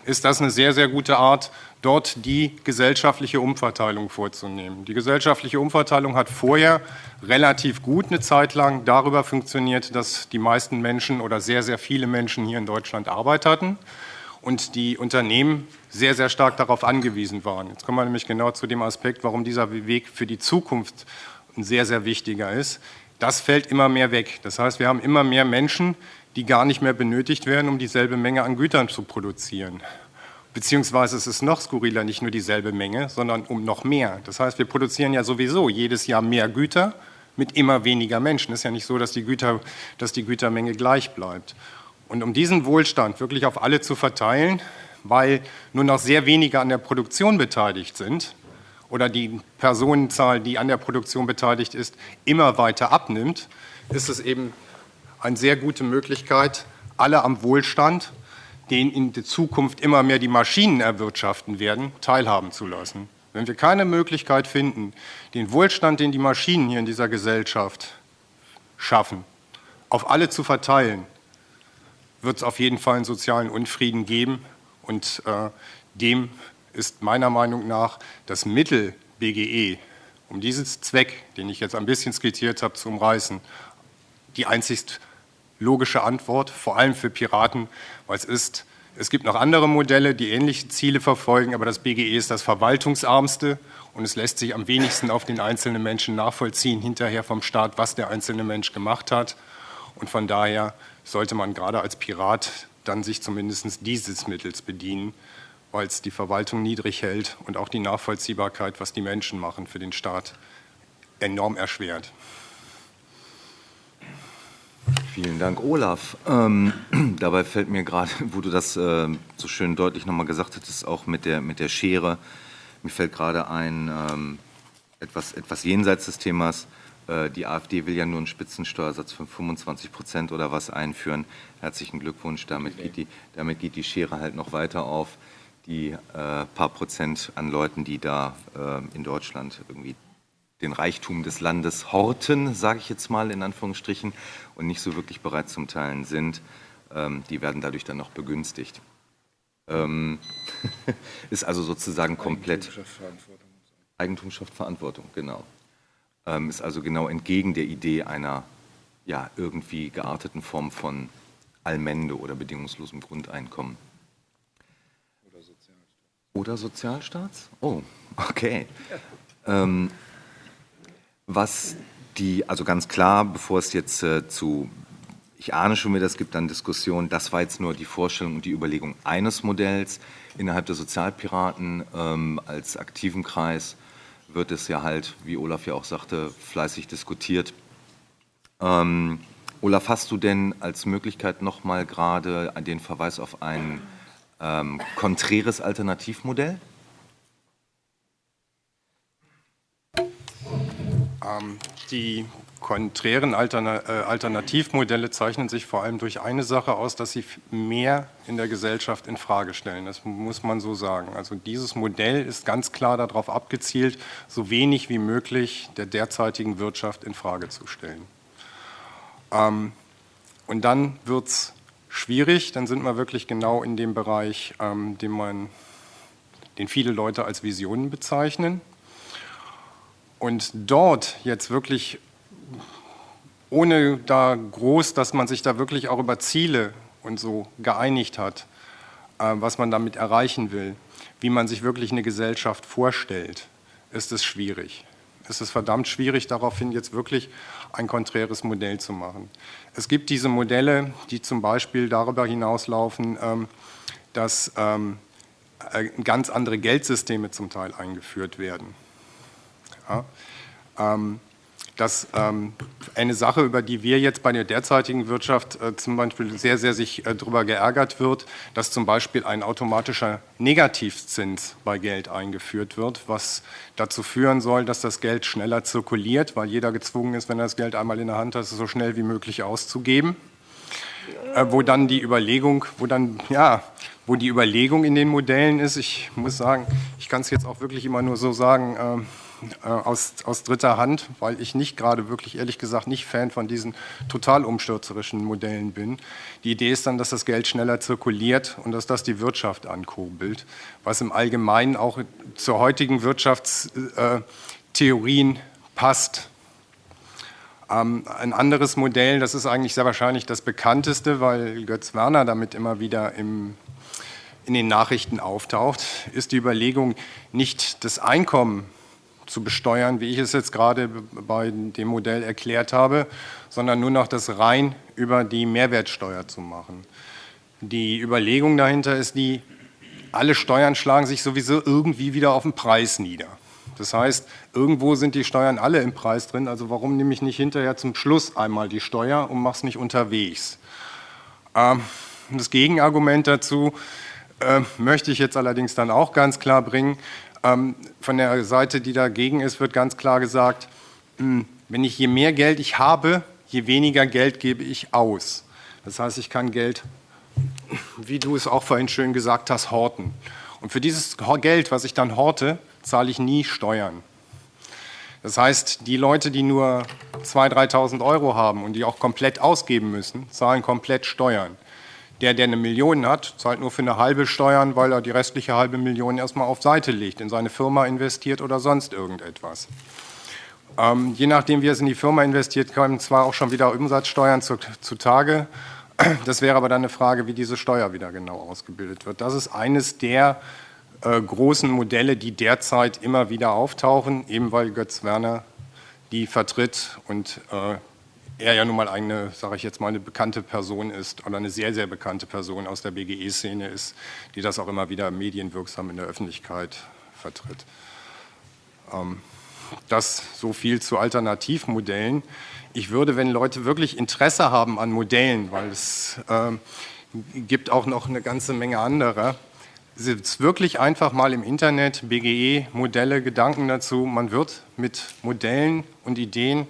ist das eine sehr, sehr gute Art, dort die gesellschaftliche Umverteilung vorzunehmen. Die gesellschaftliche Umverteilung hat vorher relativ gut eine Zeit lang darüber funktioniert, dass die meisten Menschen oder sehr, sehr viele Menschen hier in Deutschland Arbeit hatten und die Unternehmen sehr, sehr stark darauf angewiesen waren. Jetzt kommen wir nämlich genau zu dem Aspekt, warum dieser Weg für die Zukunft ein sehr, sehr wichtiger ist. Das fällt immer mehr weg. Das heißt, wir haben immer mehr Menschen, die gar nicht mehr benötigt werden, um dieselbe Menge an Gütern zu produzieren. Beziehungsweise es ist noch skurriler, nicht nur dieselbe Menge, sondern um noch mehr. Das heißt, wir produzieren ja sowieso jedes Jahr mehr Güter mit immer weniger Menschen. Es ist ja nicht so, dass die, Güter, dass die Gütermenge gleich bleibt. Und um diesen Wohlstand wirklich auf alle zu verteilen, weil nur noch sehr wenige an der Produktion beteiligt sind oder die Personenzahl, die an der Produktion beteiligt ist, immer weiter abnimmt, ist es eben eine sehr gute Möglichkeit, alle am Wohlstand, den in der Zukunft immer mehr die Maschinen erwirtschaften werden, teilhaben zu lassen. Wenn wir keine Möglichkeit finden, den Wohlstand, den die Maschinen hier in dieser Gesellschaft schaffen, auf alle zu verteilen, wird es auf jeden Fall einen sozialen Unfrieden geben. Und äh, dem ist meiner Meinung nach das Mittel BGE, um diesen Zweck, den ich jetzt ein bisschen skizziert habe, zu umreißen, die einzigst logische Antwort, vor allem für Piraten, weil es ist, es gibt noch andere Modelle, die ähnliche Ziele verfolgen, aber das BGE ist das verwaltungsarmste und es lässt sich am wenigsten auf den einzelnen Menschen nachvollziehen, hinterher vom Staat, was der einzelne Mensch gemacht hat. Und von daher sollte man gerade als Pirat dann sich zumindest dieses Mittels bedienen, weil es die Verwaltung niedrig hält und auch die Nachvollziehbarkeit, was die Menschen machen, für den Staat enorm erschwert. Vielen Dank, Olaf. Ähm, dabei fällt mir gerade, wo du das äh, so schön deutlich nochmal gesagt hattest, auch mit der, mit der Schere, mir fällt gerade ein, ähm, etwas, etwas jenseits des Themas, äh, die AfD will ja nur einen Spitzensteuersatz von 25 Prozent oder was einführen. Herzlichen Glückwunsch, damit geht die, damit geht die Schere halt noch weiter auf. Die äh, paar Prozent an Leuten, die da äh, in Deutschland irgendwie den Reichtum des Landes horten, sage ich jetzt mal in Anführungsstrichen, und nicht so wirklich bereit zum Teilen sind, ähm, die werden dadurch dann noch begünstigt. Ähm, ist also sozusagen komplett. Eigentum schafft Verantwortung, genau. Ähm, ist also genau entgegen der Idee einer ja, irgendwie gearteten Form von Allmende oder bedingungslosem Grundeinkommen. Oder Sozialstaat. Oder Sozialstaats? Oh, okay. Ähm, was die, also ganz klar, bevor es jetzt äh, zu, ich ahne schon wieder, es gibt dann Diskussionen, das war jetzt nur die Vorstellung und die Überlegung eines Modells. Innerhalb der Sozialpiraten ähm, als aktiven Kreis wird es ja halt, wie Olaf ja auch sagte, fleißig diskutiert. Ähm, Olaf, hast du denn als Möglichkeit nochmal gerade den Verweis auf ein ähm, konträres Alternativmodell? Die konträren äh, Alternativmodelle zeichnen sich vor allem durch eine Sache aus, dass sie mehr in der Gesellschaft in Frage stellen. Das muss man so sagen. Also dieses Modell ist ganz klar darauf abgezielt, so wenig wie möglich der derzeitigen Wirtschaft in Frage zu stellen. Ähm, und dann wird es schwierig, dann sind wir wirklich genau in dem Bereich, ähm, den, man, den viele Leute als Visionen bezeichnen. Und dort jetzt wirklich, ohne da groß, dass man sich da wirklich auch über Ziele und so geeinigt hat, äh, was man damit erreichen will, wie man sich wirklich eine Gesellschaft vorstellt, ist es schwierig. Es ist verdammt schwierig, daraufhin jetzt wirklich ein konträres Modell zu machen. Es gibt diese Modelle, die zum Beispiel darüber hinauslaufen, ähm, dass ähm, äh, ganz andere Geldsysteme zum Teil eingeführt werden. Ja, ähm, dass ähm, eine Sache, über die wir jetzt bei der derzeitigen Wirtschaft äh, zum Beispiel sehr, sehr sich äh, darüber geärgert wird, dass zum Beispiel ein automatischer Negativzins bei Geld eingeführt wird, was dazu führen soll, dass das Geld schneller zirkuliert, weil jeder gezwungen ist, wenn er das Geld einmal in der Hand hat, es so schnell wie möglich auszugeben. Äh, wo dann die Überlegung, wo dann, ja, wo die Überlegung in den Modellen ist, ich muss sagen, ich kann es jetzt auch wirklich immer nur so sagen, ähm, äh, aus, aus dritter Hand, weil ich nicht gerade wirklich, ehrlich gesagt, nicht Fan von diesen total umstürzerischen Modellen bin. Die Idee ist dann, dass das Geld schneller zirkuliert und dass das die Wirtschaft ankurbelt, was im Allgemeinen auch zur heutigen Wirtschaftstheorien passt. Ähm, ein anderes Modell, das ist eigentlich sehr wahrscheinlich das bekannteste, weil Götz Werner damit immer wieder im, in den Nachrichten auftaucht, ist die Überlegung, nicht das Einkommen zu besteuern, wie ich es jetzt gerade bei dem Modell erklärt habe, sondern nur noch das rein über die Mehrwertsteuer zu machen. Die Überlegung dahinter ist die, alle Steuern schlagen sich sowieso irgendwie wieder auf den Preis nieder. Das heißt, irgendwo sind die Steuern alle im Preis drin, also warum nehme ich nicht hinterher zum Schluss einmal die Steuer und mache es nicht unterwegs? Ähm, das Gegenargument dazu äh, möchte ich jetzt allerdings dann auch ganz klar bringen. Ähm, von der Seite, die dagegen ist, wird ganz klar gesagt, hm, wenn ich je mehr Geld ich habe, je weniger Geld gebe ich aus. Das heißt, ich kann Geld, wie du es auch vorhin schön gesagt hast, horten. Und für dieses Geld, was ich dann horte, zahle ich nie Steuern. Das heißt, die Leute, die nur 2.000, 3.000 Euro haben und die auch komplett ausgeben müssen, zahlen komplett Steuern. Der, der eine Million hat, zahlt nur für eine halbe Steuern, weil er die restliche halbe Million erstmal auf Seite legt, in seine Firma investiert oder sonst irgendetwas. Ähm, je nachdem, wie es in die Firma investiert, kommen zwar auch schon wieder Umsatzsteuern zu, zutage. Das wäre aber dann eine Frage, wie diese Steuer wieder genau ausgebildet wird. Das ist eines der äh, großen Modelle, die derzeit immer wieder auftauchen, eben weil Götz Werner die vertritt und äh, er ja nun mal eine, sage ich jetzt mal, eine bekannte Person ist oder eine sehr, sehr bekannte Person aus der BGE-Szene ist, die das auch immer wieder medienwirksam in der Öffentlichkeit vertritt. Ähm, das so viel zu Alternativmodellen. Ich würde, wenn Leute wirklich Interesse haben an Modellen, weil es äh, gibt auch noch eine ganze Menge anderer, es wirklich einfach mal im Internet BGE-Modelle, Gedanken dazu. Man wird mit Modellen und Ideen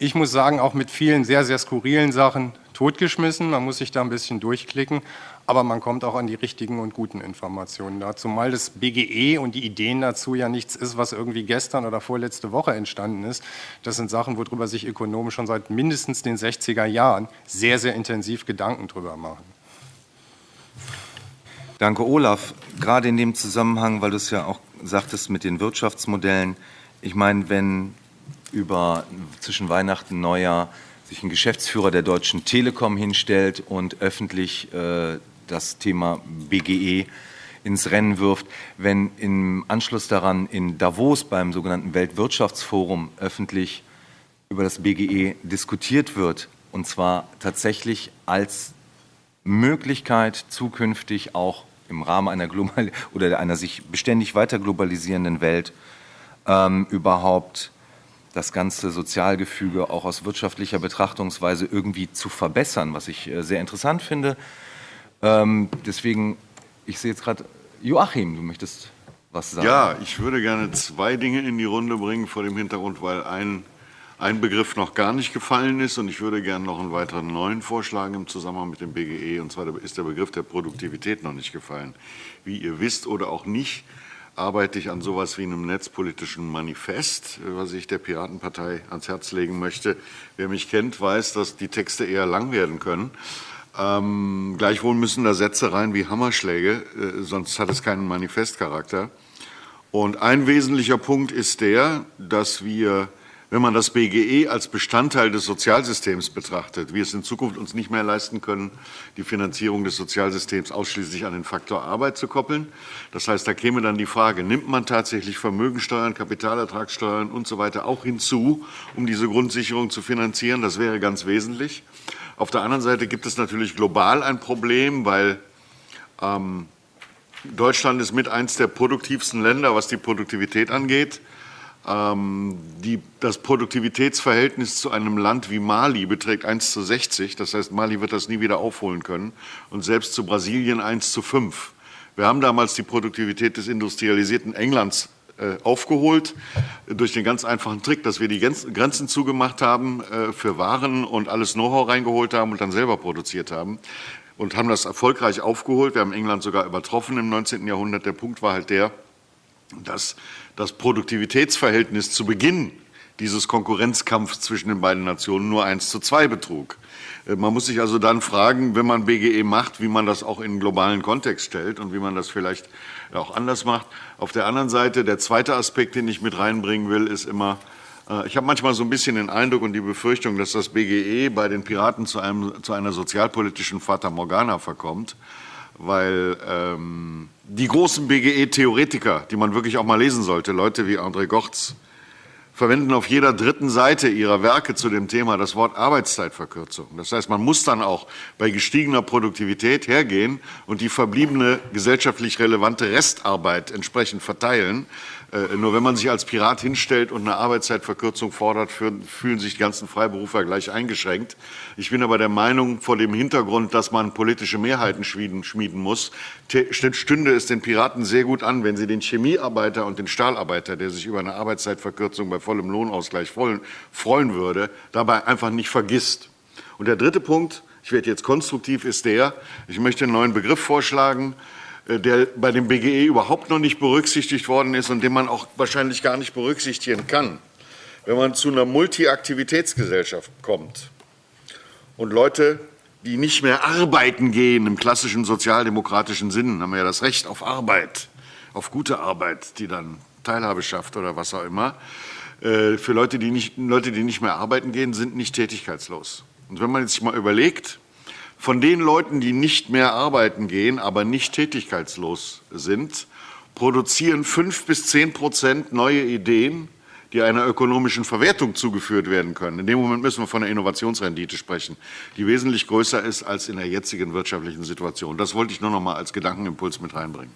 ich muss sagen, auch mit vielen sehr, sehr skurrilen Sachen totgeschmissen. Man muss sich da ein bisschen durchklicken, aber man kommt auch an die richtigen und guten Informationen da. Zumal das BGE und die Ideen dazu ja nichts ist, was irgendwie gestern oder vorletzte Woche entstanden ist. Das sind Sachen, worüber sich Ökonomen schon seit mindestens den 60er Jahren sehr, sehr intensiv Gedanken drüber machen. Danke, Olaf. gerade in dem Zusammenhang, weil du es ja auch sagtest mit den Wirtschaftsmodellen, ich meine, wenn über zwischen Weihnachten und Neujahr sich ein Geschäftsführer der Deutschen Telekom hinstellt und öffentlich äh, das Thema BGE ins Rennen wirft, wenn im Anschluss daran in Davos beim sogenannten Weltwirtschaftsforum öffentlich über das BGE diskutiert wird, und zwar tatsächlich als Möglichkeit zukünftig auch im Rahmen einer global oder einer sich beständig weiter globalisierenden Welt ähm, überhaupt das ganze Sozialgefüge auch aus wirtschaftlicher Betrachtungsweise irgendwie zu verbessern, was ich äh, sehr interessant finde. Ähm, deswegen, ich sehe jetzt gerade, Joachim, du möchtest was sagen. Ja, ich würde gerne zwei Dinge in die Runde bringen vor dem Hintergrund, weil ein, ein Begriff noch gar nicht gefallen ist und ich würde gerne noch einen weiteren neuen vorschlagen im Zusammenhang mit dem BGE und zwar ist der Begriff der Produktivität noch nicht gefallen. Wie ihr wisst oder auch nicht, arbeite ich an sowas wie einem netzpolitischen Manifest, was ich der Piratenpartei ans Herz legen möchte. Wer mich kennt, weiß, dass die Texte eher lang werden können. Ähm, gleichwohl müssen da Sätze rein wie Hammerschläge, äh, sonst hat es keinen Manifestcharakter. Und ein wesentlicher Punkt ist der, dass wir, wenn man das BGE als Bestandteil des Sozialsystems betrachtet, wir es in Zukunft uns nicht mehr leisten können, die Finanzierung des Sozialsystems ausschließlich an den Faktor Arbeit zu koppeln. Das heißt, da käme dann die Frage, nimmt man tatsächlich Vermögensteuern, Kapitalertragssteuern und so weiter auch hinzu, um diese Grundsicherung zu finanzieren? Das wäre ganz wesentlich. Auf der anderen Seite gibt es natürlich global ein Problem, weil ähm, Deutschland ist mit eins der produktivsten Länder, was die Produktivität angeht. Ähm, die, das Produktivitätsverhältnis zu einem Land wie Mali beträgt 1 zu 60. Das heißt, Mali wird das nie wieder aufholen können. Und selbst zu Brasilien 1 zu 5. Wir haben damals die Produktivität des industrialisierten Englands äh, aufgeholt durch den ganz einfachen Trick, dass wir die Grenzen zugemacht haben äh, für Waren und alles Know-how reingeholt haben und dann selber produziert haben und haben das erfolgreich aufgeholt. Wir haben England sogar übertroffen im 19. Jahrhundert. Der Punkt war halt der, dass das Produktivitätsverhältnis zu Beginn dieses Konkurrenzkampfs zwischen den beiden Nationen nur 1 zu 2 betrug. Äh, man muss sich also dann fragen, wenn man BGE macht, wie man das auch in einen globalen Kontext stellt und wie man das vielleicht auch anders macht. Auf der anderen Seite, der zweite Aspekt, den ich mit reinbringen will, ist immer, äh, ich habe manchmal so ein bisschen den Eindruck und die Befürchtung, dass das BGE bei den Piraten zu, einem, zu einer sozialpolitischen Fata Morgana verkommt, weil ähm, die großen BGE-Theoretiker, die man wirklich auch mal lesen sollte, Leute wie André Gortz, verwenden auf jeder dritten Seite ihrer Werke zu dem Thema das Wort Arbeitszeitverkürzung. Das heißt, man muss dann auch bei gestiegener Produktivität hergehen und die verbliebene gesellschaftlich relevante Restarbeit entsprechend verteilen. Äh, nur wenn man sich als Pirat hinstellt und eine Arbeitszeitverkürzung fordert, fühlen sich die ganzen Freiberufer gleich eingeschränkt. Ich bin aber der Meinung, vor dem Hintergrund, dass man politische Mehrheiten schmieden, muss, stünde es den Piraten sehr gut an, wenn sie den Chemiearbeiter und den Stahlarbeiter, der sich über eine Arbeitszeitverkürzung bei vollem Lohnausgleich freuen würde, dabei einfach nicht vergisst. Und der dritte Punkt, ich werde jetzt konstruktiv, ist der, ich möchte einen neuen Begriff vorschlagen, äh, der bei dem BGE überhaupt noch nicht berücksichtigt worden ist und den man auch wahrscheinlich gar nicht berücksichtigen kann. Wenn man zu einer Multiaktivitätsgesellschaft kommt und Leute, die nicht mehr arbeiten gehen im klassischen sozialdemokratischen Sinn, haben ja das Recht auf Arbeit, auf gute Arbeit, die dann Teilhabe schafft oder was auch immer. Äh, für Leute, die nicht, Leute, die nicht mehr arbeiten gehen, sind nicht tätigkeitslos. Und wenn man jetzt mal überlegt, von den Leuten, die nicht mehr arbeiten gehen, aber nicht tätigkeitslos sind, produzieren fünf bis zehn Prozent neue Ideen, die einer ökonomischen Verwertung zugeführt werden können. In dem Moment müssen wir von einer Innovationsrendite sprechen, die wesentlich größer ist als in der jetzigen wirtschaftlichen Situation. Das wollte ich nur noch mal als Gedankenimpuls mit reinbringen.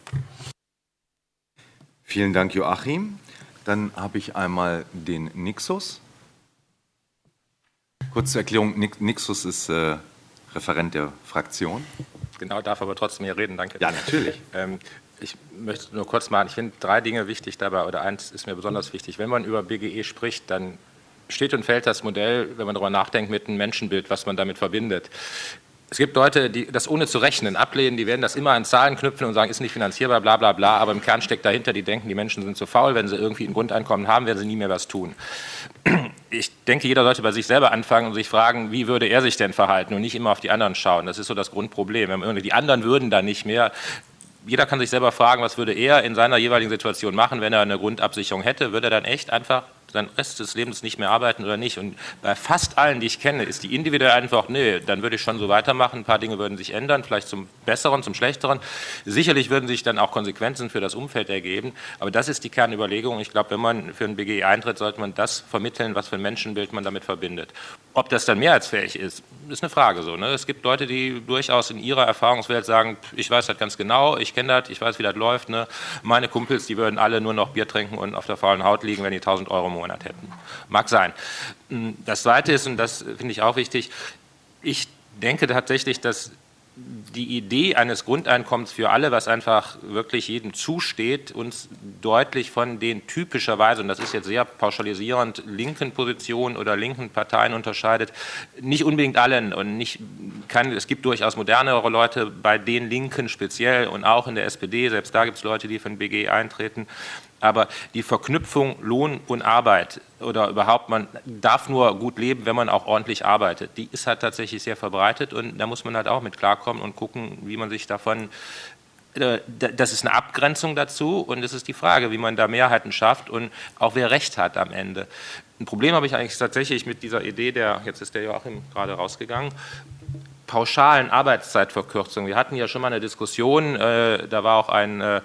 Vielen Dank, Joachim. Dann habe ich einmal den Nixus. Kurze Erklärung, Nixus ist äh, Referent der Fraktion. Genau, darf aber trotzdem hier reden, danke. Ja, natürlich. Ähm, ich möchte nur kurz machen, ich finde drei Dinge wichtig dabei, oder eins ist mir besonders wichtig. Wenn man über BGE spricht, dann steht und fällt das Modell, wenn man darüber nachdenkt, mit einem Menschenbild, was man damit verbindet. Es gibt Leute, die das ohne zu rechnen ablehnen, die werden das immer an Zahlen knüpfen und sagen, ist nicht finanzierbar, bla bla bla, aber im Kern steckt dahinter, die denken, die Menschen sind zu faul, wenn sie irgendwie ein Grundeinkommen haben, werden sie nie mehr was tun. Ich denke, jeder sollte bei sich selber anfangen und sich fragen, wie würde er sich denn verhalten und nicht immer auf die anderen schauen. Das ist so das Grundproblem. Die anderen würden dann nicht mehr, jeder kann sich selber fragen, was würde er in seiner jeweiligen Situation machen, wenn er eine Grundabsicherung hätte, würde er dann echt einfach seinen Rest des Lebens nicht mehr arbeiten oder nicht. Und bei fast allen, die ich kenne, ist die individuelle Antwort, nee, dann würde ich schon so weitermachen. Ein paar Dinge würden sich ändern, vielleicht zum Besseren, zum Schlechteren. Sicherlich würden sich dann auch Konsequenzen für das Umfeld ergeben. Aber das ist die Kernüberlegung. Ich glaube, wenn man für ein BGE eintritt, sollte man das vermitteln, was für ein Menschenbild man damit verbindet. Ob das dann mehrheitsfähig ist, ist eine Frage so. Ne? Es gibt Leute, die durchaus in ihrer Erfahrungswelt sagen, ich weiß das ganz genau, ich kenne das, ich weiß, wie das läuft. Ne? Meine Kumpels, die würden alle nur noch Bier trinken und auf der faulen Haut liegen, wenn die 1000 Euro im Monat hätten. Mag sein. Das Zweite ist, und das finde ich auch wichtig, ich denke tatsächlich, dass die Idee eines Grundeinkommens für alle, was einfach wirklich jedem zusteht, uns deutlich von den typischerweise, und das ist jetzt sehr pauschalisierend, linken Positionen oder linken Parteien unterscheidet. Nicht unbedingt allen und nicht kann, es gibt durchaus modernere Leute bei den Linken speziell und auch in der SPD, selbst da gibt es Leute, die von BG eintreten. Aber die Verknüpfung Lohn und Arbeit oder überhaupt, man darf nur gut leben, wenn man auch ordentlich arbeitet, die ist halt tatsächlich sehr verbreitet und da muss man halt auch mit klarkommen und gucken, wie man sich davon äh, das ist eine Abgrenzung dazu und es ist die Frage, wie man da Mehrheiten schafft und auch wer Recht hat am Ende. Ein Problem habe ich eigentlich tatsächlich mit dieser Idee, der, jetzt ist der Joachim gerade rausgegangen, pauschalen Arbeitszeitverkürzung. Wir hatten ja schon mal eine Diskussion, äh, da war auch ein äh,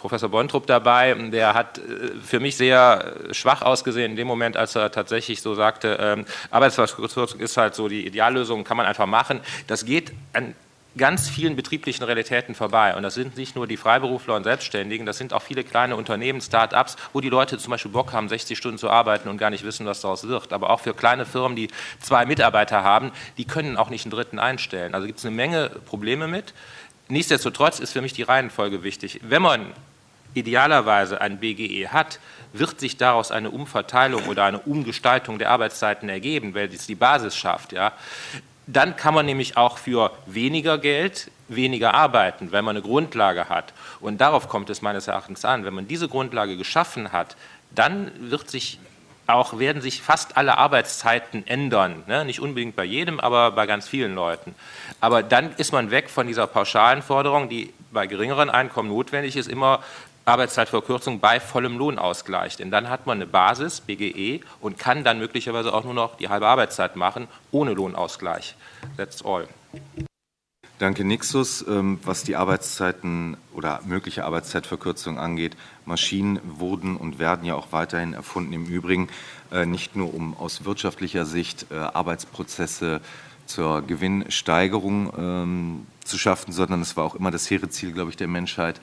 Professor Bontrup dabei, der hat äh, für mich sehr schwach ausgesehen in dem Moment, als er tatsächlich so sagte, ähm, Arbeitsverkürzung ist halt so die Ideallösung, kann man einfach machen. Das geht an ganz vielen betrieblichen Realitäten vorbei. Und das sind nicht nur die Freiberufler und Selbstständigen, das sind auch viele kleine Unternehmen, Start-ups, wo die Leute zum Beispiel Bock haben, 60 Stunden zu arbeiten und gar nicht wissen, was daraus wird. Aber auch für kleine Firmen, die zwei Mitarbeiter haben, die können auch nicht einen dritten einstellen. Also gibt es eine Menge Probleme mit. Nichtsdestotrotz ist für mich die Reihenfolge wichtig. Wenn man idealerweise ein BGE hat, wird sich daraus eine Umverteilung oder eine Umgestaltung der Arbeitszeiten ergeben, weil es die Basis schafft. Ja. Dann kann man nämlich auch für weniger Geld weniger arbeiten, wenn man eine Grundlage hat. Und darauf kommt es meines Erachtens an. Wenn man diese Grundlage geschaffen hat, dann wird sich auch, werden sich fast alle Arbeitszeiten ändern. Ne? Nicht unbedingt bei jedem, aber bei ganz vielen Leuten. Aber dann ist man weg von dieser pauschalen Forderung, die bei geringeren Einkommen notwendig ist, immer Arbeitszeitverkürzung bei vollem Lohnausgleich. Denn dann hat man eine Basis, BGE, und kann dann möglicherweise auch nur noch die halbe Arbeitszeit machen, ohne Lohnausgleich. That's all. Danke, Nixus. Ähm, was die Arbeitszeiten oder mögliche Arbeitszeitverkürzung angeht, Maschinen wurden und werden ja auch weiterhin erfunden. Im Übrigen äh, nicht nur, um aus wirtschaftlicher Sicht äh, Arbeitsprozesse zur Gewinnsteigerung ähm, zu schaffen, sondern es war auch immer das hehre Ziel, glaube ich, der Menschheit,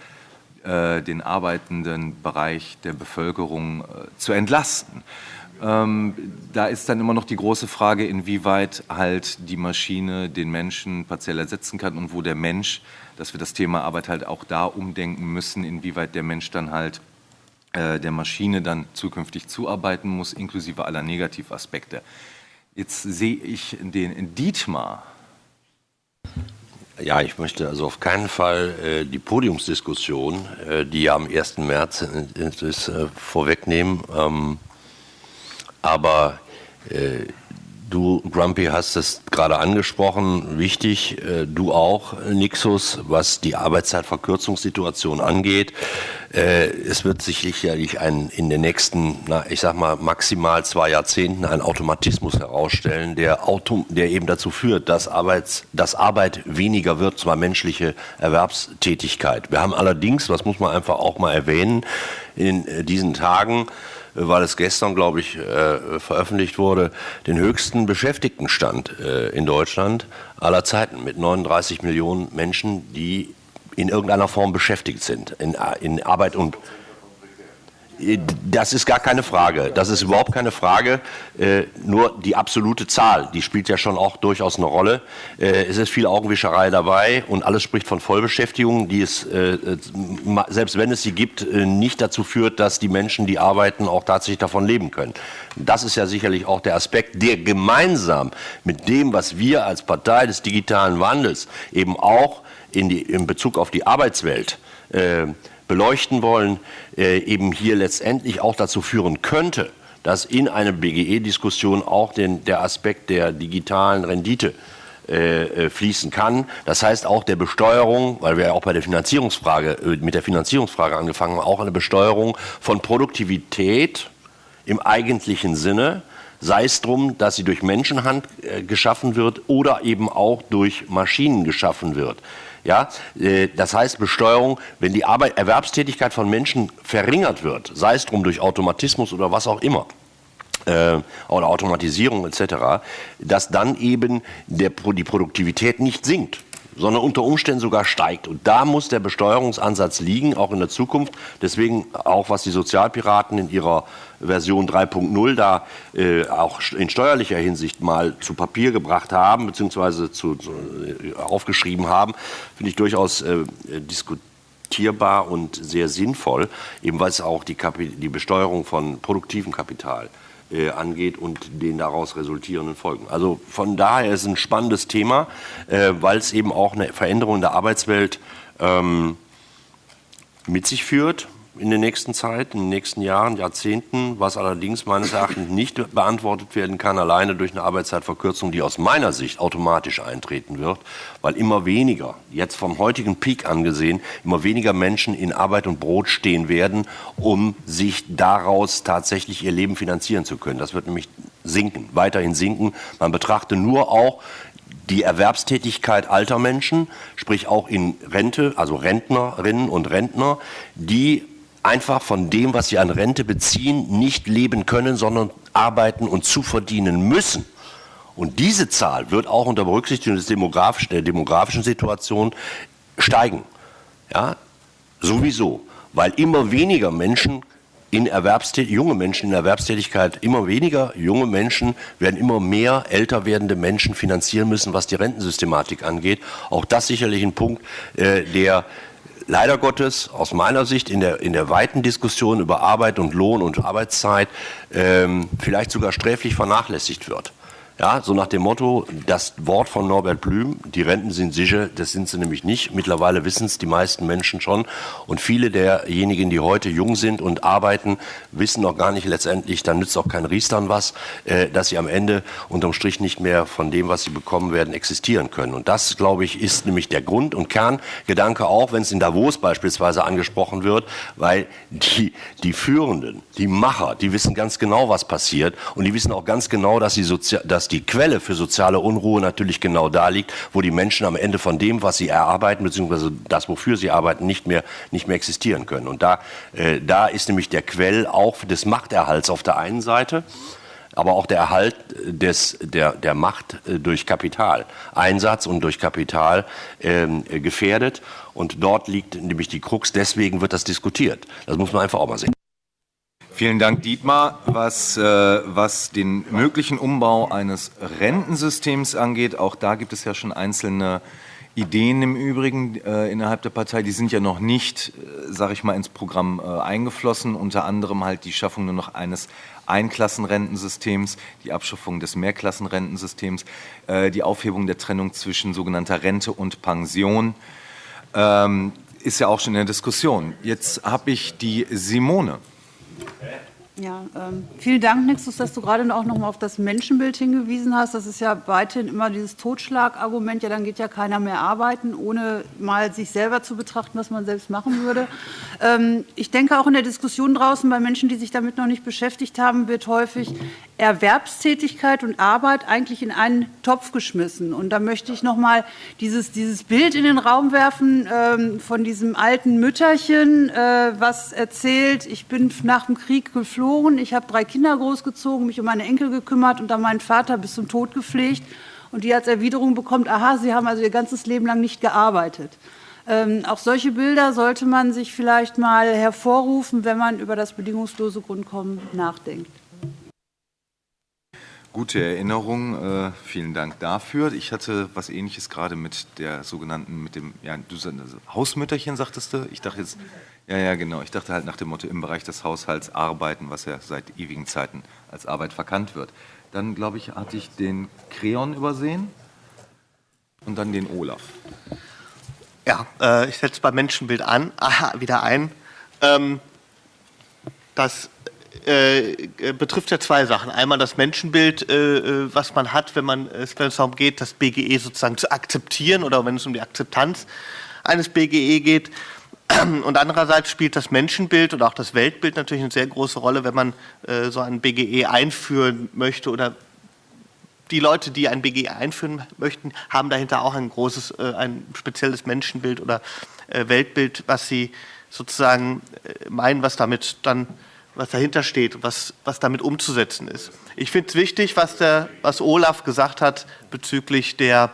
äh, den arbeitenden Bereich der Bevölkerung äh, zu entlasten. Ähm, da ist dann immer noch die große Frage, inwieweit halt die Maschine den Menschen partiell ersetzen kann und wo der Mensch, dass wir das Thema Arbeit halt auch da umdenken müssen, inwieweit der Mensch dann halt äh, der Maschine dann zukünftig zuarbeiten muss, inklusive aller Negativaspekte. Jetzt sehe ich den Dietmar ja, ich möchte also auf keinen Fall äh, die Podiumsdiskussion, äh, die ja am 1. März ist, äh, vorwegnehmen. Ähm, aber äh, Du, Grumpy, hast es gerade angesprochen, wichtig, äh, du auch, Nixus, was die Arbeitszeitverkürzungssituation angeht. Äh, es wird sich sicherlich ein, in den nächsten, na, ich sag mal, maximal zwei Jahrzehnten ein Automatismus herausstellen, der, Auto, der eben dazu führt, dass, Arbeits, dass Arbeit weniger wird, zwar menschliche Erwerbstätigkeit. Wir haben allerdings, was muss man einfach auch mal erwähnen, in äh, diesen Tagen weil es gestern, glaube ich, äh, veröffentlicht wurde, den höchsten Beschäftigtenstand äh, in Deutschland aller Zeiten mit 39 Millionen Menschen, die in irgendeiner Form beschäftigt sind, in, in Arbeit und das ist gar keine Frage. Das ist überhaupt keine Frage. Äh, nur die absolute Zahl, die spielt ja schon auch durchaus eine Rolle. Äh, es ist viel Augenwischerei dabei und alles spricht von Vollbeschäftigung, die es, äh, äh selbst wenn es sie gibt, äh, nicht dazu führt, dass die Menschen, die arbeiten, auch tatsächlich davon leben können. Das ist ja sicherlich auch der Aspekt, der gemeinsam mit dem, was wir als Partei des digitalen Wandels eben auch in, die, in Bezug auf die Arbeitswelt äh, beleuchten wollen, äh, eben hier letztendlich auch dazu führen könnte, dass in einer BGE-Diskussion auch den, der Aspekt der digitalen Rendite äh, fließen kann. Das heißt auch der Besteuerung, weil wir ja auch bei der Finanzierungsfrage, äh, mit der Finanzierungsfrage angefangen haben, auch eine Besteuerung von Produktivität im eigentlichen Sinne, sei es drum, dass sie durch Menschenhand äh, geschaffen wird oder eben auch durch Maschinen geschaffen wird. Ja, äh, das heißt Besteuerung, wenn die Arbeit, Erwerbstätigkeit von Menschen verringert wird, sei es drum durch Automatismus oder was auch immer, äh, oder Automatisierung etc., dass dann eben der, die Produktivität nicht sinkt sondern unter Umständen sogar steigt. Und da muss der Besteuerungsansatz liegen, auch in der Zukunft. Deswegen auch, was die Sozialpiraten in ihrer Version 3.0 da äh, auch in steuerlicher Hinsicht mal zu Papier gebracht haben, beziehungsweise zu, zu, äh, aufgeschrieben haben, finde ich durchaus äh, diskutierbar und sehr sinnvoll, eben weil es auch die, die Besteuerung von produktivem Kapital äh, angeht und den daraus resultierenden Folgen. Also von daher ist es ein spannendes Thema, äh, weil es eben auch eine Veränderung der Arbeitswelt ähm, mit sich führt in der nächsten Zeit, in den nächsten Jahren, Jahrzehnten, was allerdings meines Erachtens nicht beantwortet werden kann, alleine durch eine Arbeitszeitverkürzung, die aus meiner Sicht automatisch eintreten wird, weil immer weniger, jetzt vom heutigen Peak angesehen, immer weniger Menschen in Arbeit und Brot stehen werden, um sich daraus tatsächlich ihr Leben finanzieren zu können. Das wird nämlich sinken, weiterhin sinken. Man betrachte nur auch die Erwerbstätigkeit alter Menschen, sprich auch in Rente, also Rentnerinnen und Rentner, die einfach von dem, was sie an Rente beziehen, nicht leben können, sondern arbeiten und zuverdienen müssen. Und diese Zahl wird auch unter Berücksichtigung demografischen, der demografischen Situation steigen. Ja, sowieso, weil immer weniger Menschen in Erwerbstätigkeit, junge Menschen in Erwerbstätigkeit, immer weniger junge Menschen werden immer mehr älter werdende Menschen finanzieren müssen, was die Rentensystematik angeht. Auch das sicherlich ein Punkt, äh, der leider Gottes aus meiner Sicht in der, in der weiten Diskussion über Arbeit und Lohn und Arbeitszeit ähm, vielleicht sogar sträflich vernachlässigt wird. Ja, so nach dem Motto, das Wort von Norbert Blüm, die Renten sind sicher, das sind sie nämlich nicht. Mittlerweile wissen es die meisten Menschen schon. Und viele derjenigen, die heute jung sind und arbeiten, wissen noch gar nicht letztendlich, dann nützt auch kein Riestern was, äh, dass sie am Ende unterm Strich nicht mehr von dem, was sie bekommen werden, existieren können. Und das, glaube ich, ist nämlich der Grund und Kerngedanke auch, wenn es in Davos beispielsweise angesprochen wird, weil die, die Führenden, die Macher, die wissen ganz genau, was passiert und die wissen auch ganz genau, dass, sie sozial, dass die Quelle für soziale Unruhe natürlich genau da liegt, wo die Menschen am Ende von dem, was sie erarbeiten, beziehungsweise das, wofür sie arbeiten, nicht mehr, nicht mehr existieren können. Und da, äh, da ist nämlich der Quell auch des Machterhalts auf der einen Seite, aber auch der Erhalt des, der, der Macht äh, durch Kapitaleinsatz und durch Kapital ähm, gefährdet. Und dort liegt nämlich die Krux. Deswegen wird das diskutiert. Das muss man einfach auch mal sehen. Vielen Dank, Dietmar. Was, äh, was den möglichen Umbau eines Rentensystems angeht, auch da gibt es ja schon einzelne Ideen im Übrigen äh, innerhalb der Partei. Die sind ja noch nicht, äh, sage ich mal, ins Programm äh, eingeflossen. Unter anderem halt die Schaffung nur noch eines Einklassenrentensystems, die Abschaffung des Mehrklassenrentensystems, äh, die Aufhebung der Trennung zwischen sogenannter Rente und Pension. Ähm, ist ja auch schon in der Diskussion. Jetzt habe ich die Simone. Okay? Ja, ähm, vielen Dank, Nixus, dass du gerade auch noch mal auf das Menschenbild hingewiesen hast. Das ist ja weiterhin immer dieses Totschlagargument, ja, dann geht ja keiner mehr arbeiten, ohne mal sich selber zu betrachten, was man selbst machen würde. Ähm, ich denke auch in der Diskussion draußen bei Menschen, die sich damit noch nicht beschäftigt haben, wird häufig Erwerbstätigkeit und Arbeit eigentlich in einen Topf geschmissen. Und da möchte ich noch mal dieses, dieses Bild in den Raum werfen ähm, von diesem alten Mütterchen, äh, was erzählt, ich bin nach dem Krieg geflohen geflohen. Ich habe drei Kinder großgezogen, mich um meine Enkel gekümmert und dann meinen Vater bis zum Tod gepflegt. Und die als Erwiderung bekommt, aha, Sie haben also Ihr ganzes Leben lang nicht gearbeitet. Ähm, auch solche Bilder sollte man sich vielleicht mal hervorrufen, wenn man über das bedingungslose Grundkommen nachdenkt. Gute Erinnerung, äh, vielen Dank dafür. Ich hatte was Ähnliches gerade mit der sogenannten, mit dem, ja, du Hausmütterchen sagtest du. Ich dachte jetzt, ja, ja, genau. Ich dachte halt nach dem Motto im Bereich des Haushalts arbeiten, was ja seit ewigen Zeiten als Arbeit verkannt wird. Dann, glaube ich, hatte ich den Kreon übersehen und dann den Olaf. Ja, äh, ich setze beim Menschenbild an, aha, wieder ein. Ähm, das äh, betrifft ja zwei Sachen. Einmal das Menschenbild, äh, äh was man hat, wenn, man, äh, es darum geht, das BGE sozusagen zu akzeptieren oder wenn es um die Akzeptanz eines BGE geht. Und andererseits spielt das Menschenbild und auch das Weltbild natürlich eine sehr große Rolle, wenn man äh, so ein BGE einführen möchte oder die Leute, die ein BGE einführen möchten, haben dahinter auch ein großes, äh, ein spezielles Menschenbild oder äh, Weltbild, was sie sozusagen äh, meinen, was damit dann, was dahinter steht, was, was damit umzusetzen ist. Ich finde es wichtig, was, der, was Olaf gesagt hat bezüglich der,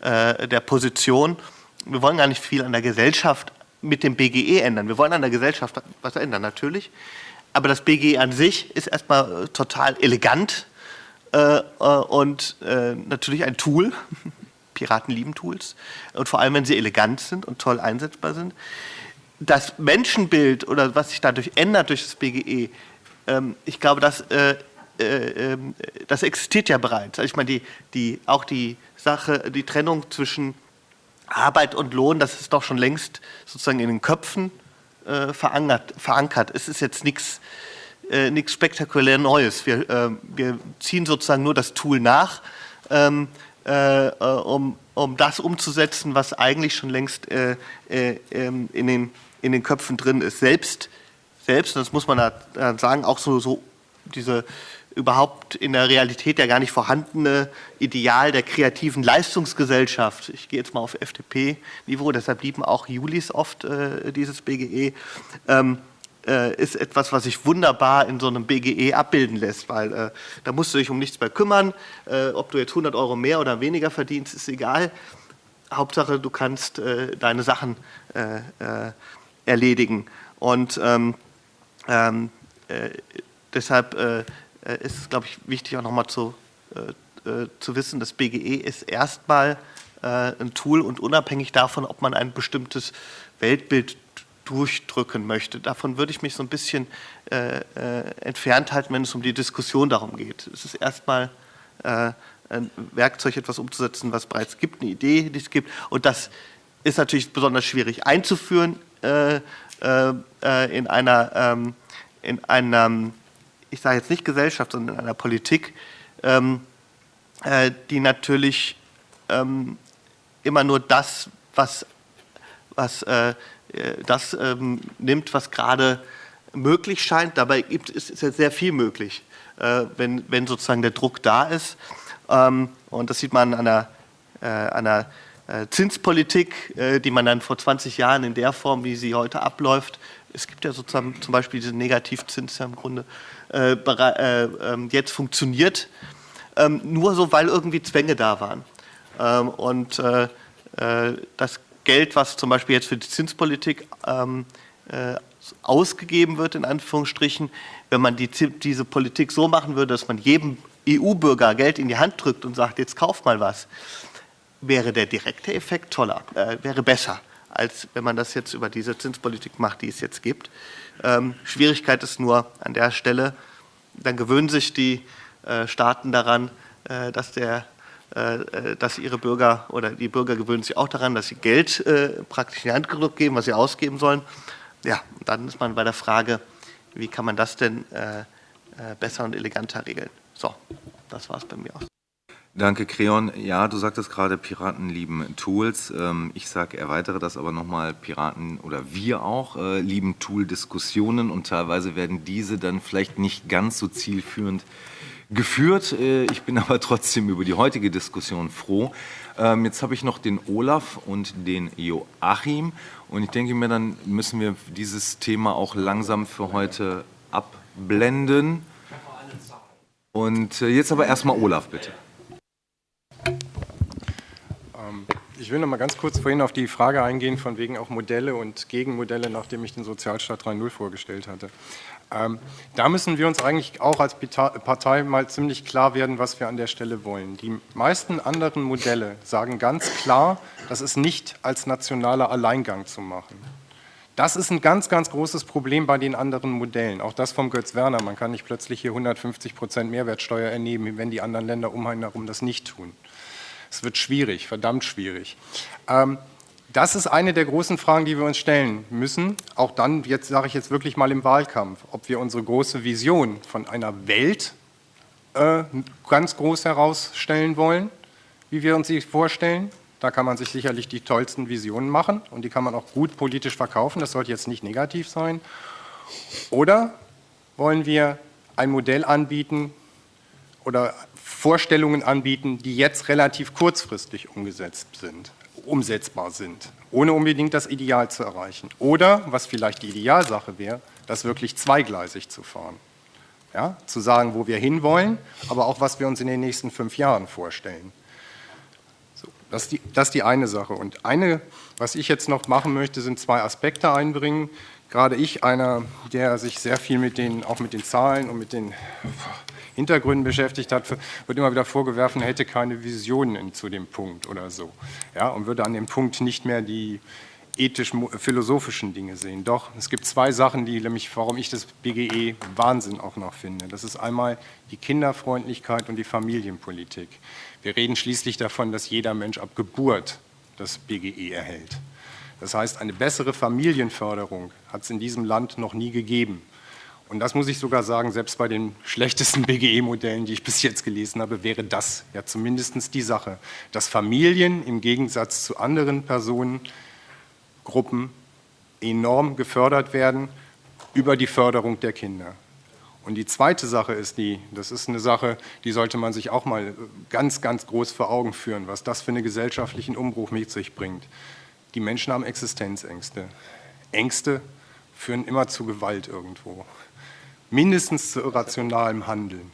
äh, der Position. Wir wollen gar nicht viel an der Gesellschaft mit dem BGE ändern. Wir wollen an der Gesellschaft was ändern, natürlich. Aber das BGE an sich ist erstmal total elegant äh, äh, und äh, natürlich ein Tool. Piraten lieben Tools. Und vor allem, wenn sie elegant sind und toll einsetzbar sind. Das Menschenbild oder was sich dadurch ändert durch das BGE, ähm, ich glaube, das, äh, äh, ähm, das existiert ja bereits. Also ich meine, die, die, auch die Sache, die Trennung zwischen Arbeit und Lohn, das ist doch schon längst sozusagen in den Köpfen äh, verankert, verankert. Es ist jetzt nichts äh, spektakulär Neues. Wir, äh, wir, ziehen sozusagen nur das Tool nach, ähm, äh, äh um, um das umzusetzen, was eigentlich schon längst äh, äh, ähm, in, den, in den Köpfen drin ist. Selbst, selbst das muss man da sagen, auch so, so diese überhaupt in der Realität ja gar nicht vorhandene Ideal der kreativen Leistungsgesellschaft. Ich gehe jetzt mal auf FDP-Niveau, deshalb lieben auch Julis oft äh, dieses BGE. Ähm, äh, ist etwas, was sich wunderbar in so einem BGE abbilden lässt, weil äh, da musst du dich um nichts mehr kümmern. Äh, ob du jetzt 100 Euro mehr oder weniger verdienst, ist egal. Hauptsache, du kannst äh, deine Sachen äh, äh, erledigen. Und ähm, ähm, deshalb ist es, glaube ich, wichtig auch nochmal zu, zu wissen, das BGE ist erstmal ein Tool und unabhängig davon, ob man ein bestimmtes Weltbild durchdrücken möchte. Davon würde ich mich so ein bisschen äh, äh, entfernt halten, wenn es um die Diskussion darum geht. Es ist erstmal äh, ein Werkzeug, etwas umzusetzen, was bereits gibt, eine Idee, die es gibt. Und das ist natürlich besonders schwierig einzuführen äh, äh, äh, in einer, ähm, in einer, ich sage jetzt nicht Gesellschaft, sondern in einer Politik, ähm, die natürlich ähm, immer nur das, was, was äh, das ähm, nimmt, was gerade möglich scheint. Dabei gibt, ist, ist ja sehr viel möglich, äh, wenn, wenn sozusagen der Druck da ist. Ähm, und das sieht man an äh, an äh, Zinspolitik, äh, die man dann vor 20 Jahren in der Form, wie sie heute abläuft, es gibt ja sozusagen zum Beispiel diesen Negativzins ja im Grunde äh, ähm, jetzt funktioniert, ähm, nur so, weil irgendwie Zwänge da waren. Ähm, und das Geld, was zum Beispiel jetzt für die Zinspolitik äh, ausgegeben wird, in Anführungsstrichen, wenn man die, diese Politik so machen würde, dass man jedem EU-Bürger Geld in die Hand drückt und sagt, jetzt kauf mal was, wäre der direkte Effekt toller, äh, wäre besser, als wenn man das jetzt über diese Zinspolitik macht, die es jetzt gibt. Ähm, Schwierigkeit ist nur an der Stelle, dann gewöhnen sich die äh, Staaten daran, äh, dass der äh, äh, dass ihre Bürger oder die Bürger gewöhnen sich auch daran, dass sie Geld äh, praktisch in die Hand geben, was sie ausgeben sollen. Ja, dann ist man bei der Frage, wie kann man das denn besser und eleganter regeln. So, das war es bei mir aus. Danke, Creon. Ja, du sagtest gerade, Piraten lieben Tools. Ähm, ich sage, erweitere das aber nochmal, Piraten oder wir auch äh, lieben Tool-Diskussionen und teilweise werden diese dann vielleicht nicht ganz so zielführend geführt. Äh, ich bin aber trotzdem über die heutige Diskussion froh. Ähm, jetzt habe ich noch den Olaf und den Joachim. Und ich denke mir, dann müssen wir dieses Thema auch langsam für heute abblenden. Und äh, jetzt aber erstmal Olaf, bitte. Ich will noch mal ganz kurz vorhin auf die Frage eingehen, von wegen auch Modelle und Gegenmodelle, nachdem ich den Sozialstaat 3.0 vorgestellt hatte. Ähm, da müssen wir uns eigentlich auch als Partei mal ziemlich klar werden, was wir an der Stelle wollen. Die meisten anderen Modelle sagen ganz klar, das ist nicht als nationaler Alleingang zu machen. Das ist ein ganz, ganz großes Problem bei den anderen Modellen. Auch das vom Götz Werner. Man kann nicht plötzlich hier 150 Prozent Mehrwertsteuer ernehmen, wenn die anderen Länder um einen herum das nicht tun. Es wird schwierig, verdammt schwierig. Ähm, Das ist eine der großen Fragen, die wir uns stellen müssen. Auch dann, jetzt sage ich jetzt wirklich mal im Wahlkampf, ob wir unsere große Vision von einer Welt äh, ganz groß herausstellen wollen, wie wir uns sie vorstellen. Da kann man sich sicherlich die tollsten Visionen machen und die kann man auch gut politisch verkaufen. Das sollte jetzt nicht negativ sein. Oder wollen wir ein Modell anbieten oder Vorstellungen anbieten, die jetzt relativ kurzfristig umgesetzt sind, umsetzbar sind, ohne unbedingt das Ideal zu erreichen. Oder, was vielleicht die Idealsache wäre, das wirklich zweigleisig zu fahren. Ja, zu sagen, wo wir hinwollen, aber auch, was wir uns in den nächsten fünf Jahren vorstellen. So, das, ist die, das ist die eine Sache. Und eine, was ich jetzt noch machen möchte, sind zwei Aspekte einbringen. Gerade ich, einer, der sich sehr viel mit den, auch mit den Zahlen und mit den Hintergründen beschäftigt hat, wird immer wieder vorgeworfen, er hätte keine Visionen zu dem Punkt oder so. Ja, und würde an dem Punkt nicht mehr die ethisch-philosophischen Dinge sehen. Doch, es gibt zwei Sachen, die nämlich, warum ich das BGE Wahnsinn auch noch finde. Das ist einmal die Kinderfreundlichkeit und die Familienpolitik. Wir reden schließlich davon, dass jeder Mensch ab Geburt das BGE erhält. Das heißt, eine bessere Familienförderung hat es in diesem Land noch nie gegeben. Und das muss ich sogar sagen, selbst bei den schlechtesten BGE-Modellen, die ich bis jetzt gelesen habe, wäre das ja zumindest die Sache, dass Familien im Gegensatz zu anderen Personengruppen enorm gefördert werden über die Förderung der Kinder. Und die zweite Sache ist die, das ist eine Sache, die sollte man sich auch mal ganz, ganz groß vor Augen führen, was das für einen gesellschaftlichen Umbruch mit sich bringt. Die Menschen haben Existenzängste. Ängste führen immer zu Gewalt irgendwo mindestens zu irrationalem Handeln.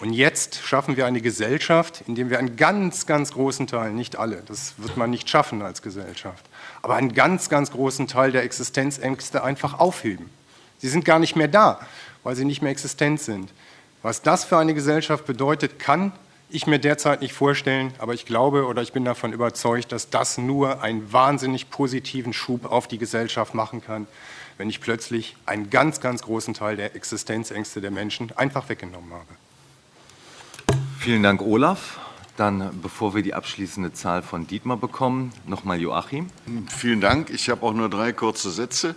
Und jetzt schaffen wir eine Gesellschaft, in der wir einen ganz, ganz großen Teil, nicht alle, das wird man nicht schaffen als Gesellschaft, aber einen ganz, ganz großen Teil der Existenzängste einfach aufheben. Sie sind gar nicht mehr da, weil sie nicht mehr existent sind. Was das für eine Gesellschaft bedeutet, kann ich mir derzeit nicht vorstellen, aber ich glaube oder ich bin davon überzeugt, dass das nur einen wahnsinnig positiven Schub auf die Gesellschaft machen kann, wenn ich plötzlich einen ganz, ganz großen Teil der Existenzängste der Menschen einfach weggenommen habe. Vielen Dank, Olaf. Dann, bevor wir die abschließende Zahl von Dietmar bekommen, nochmal Joachim. Vielen Dank. Ich habe auch nur drei kurze Sätze.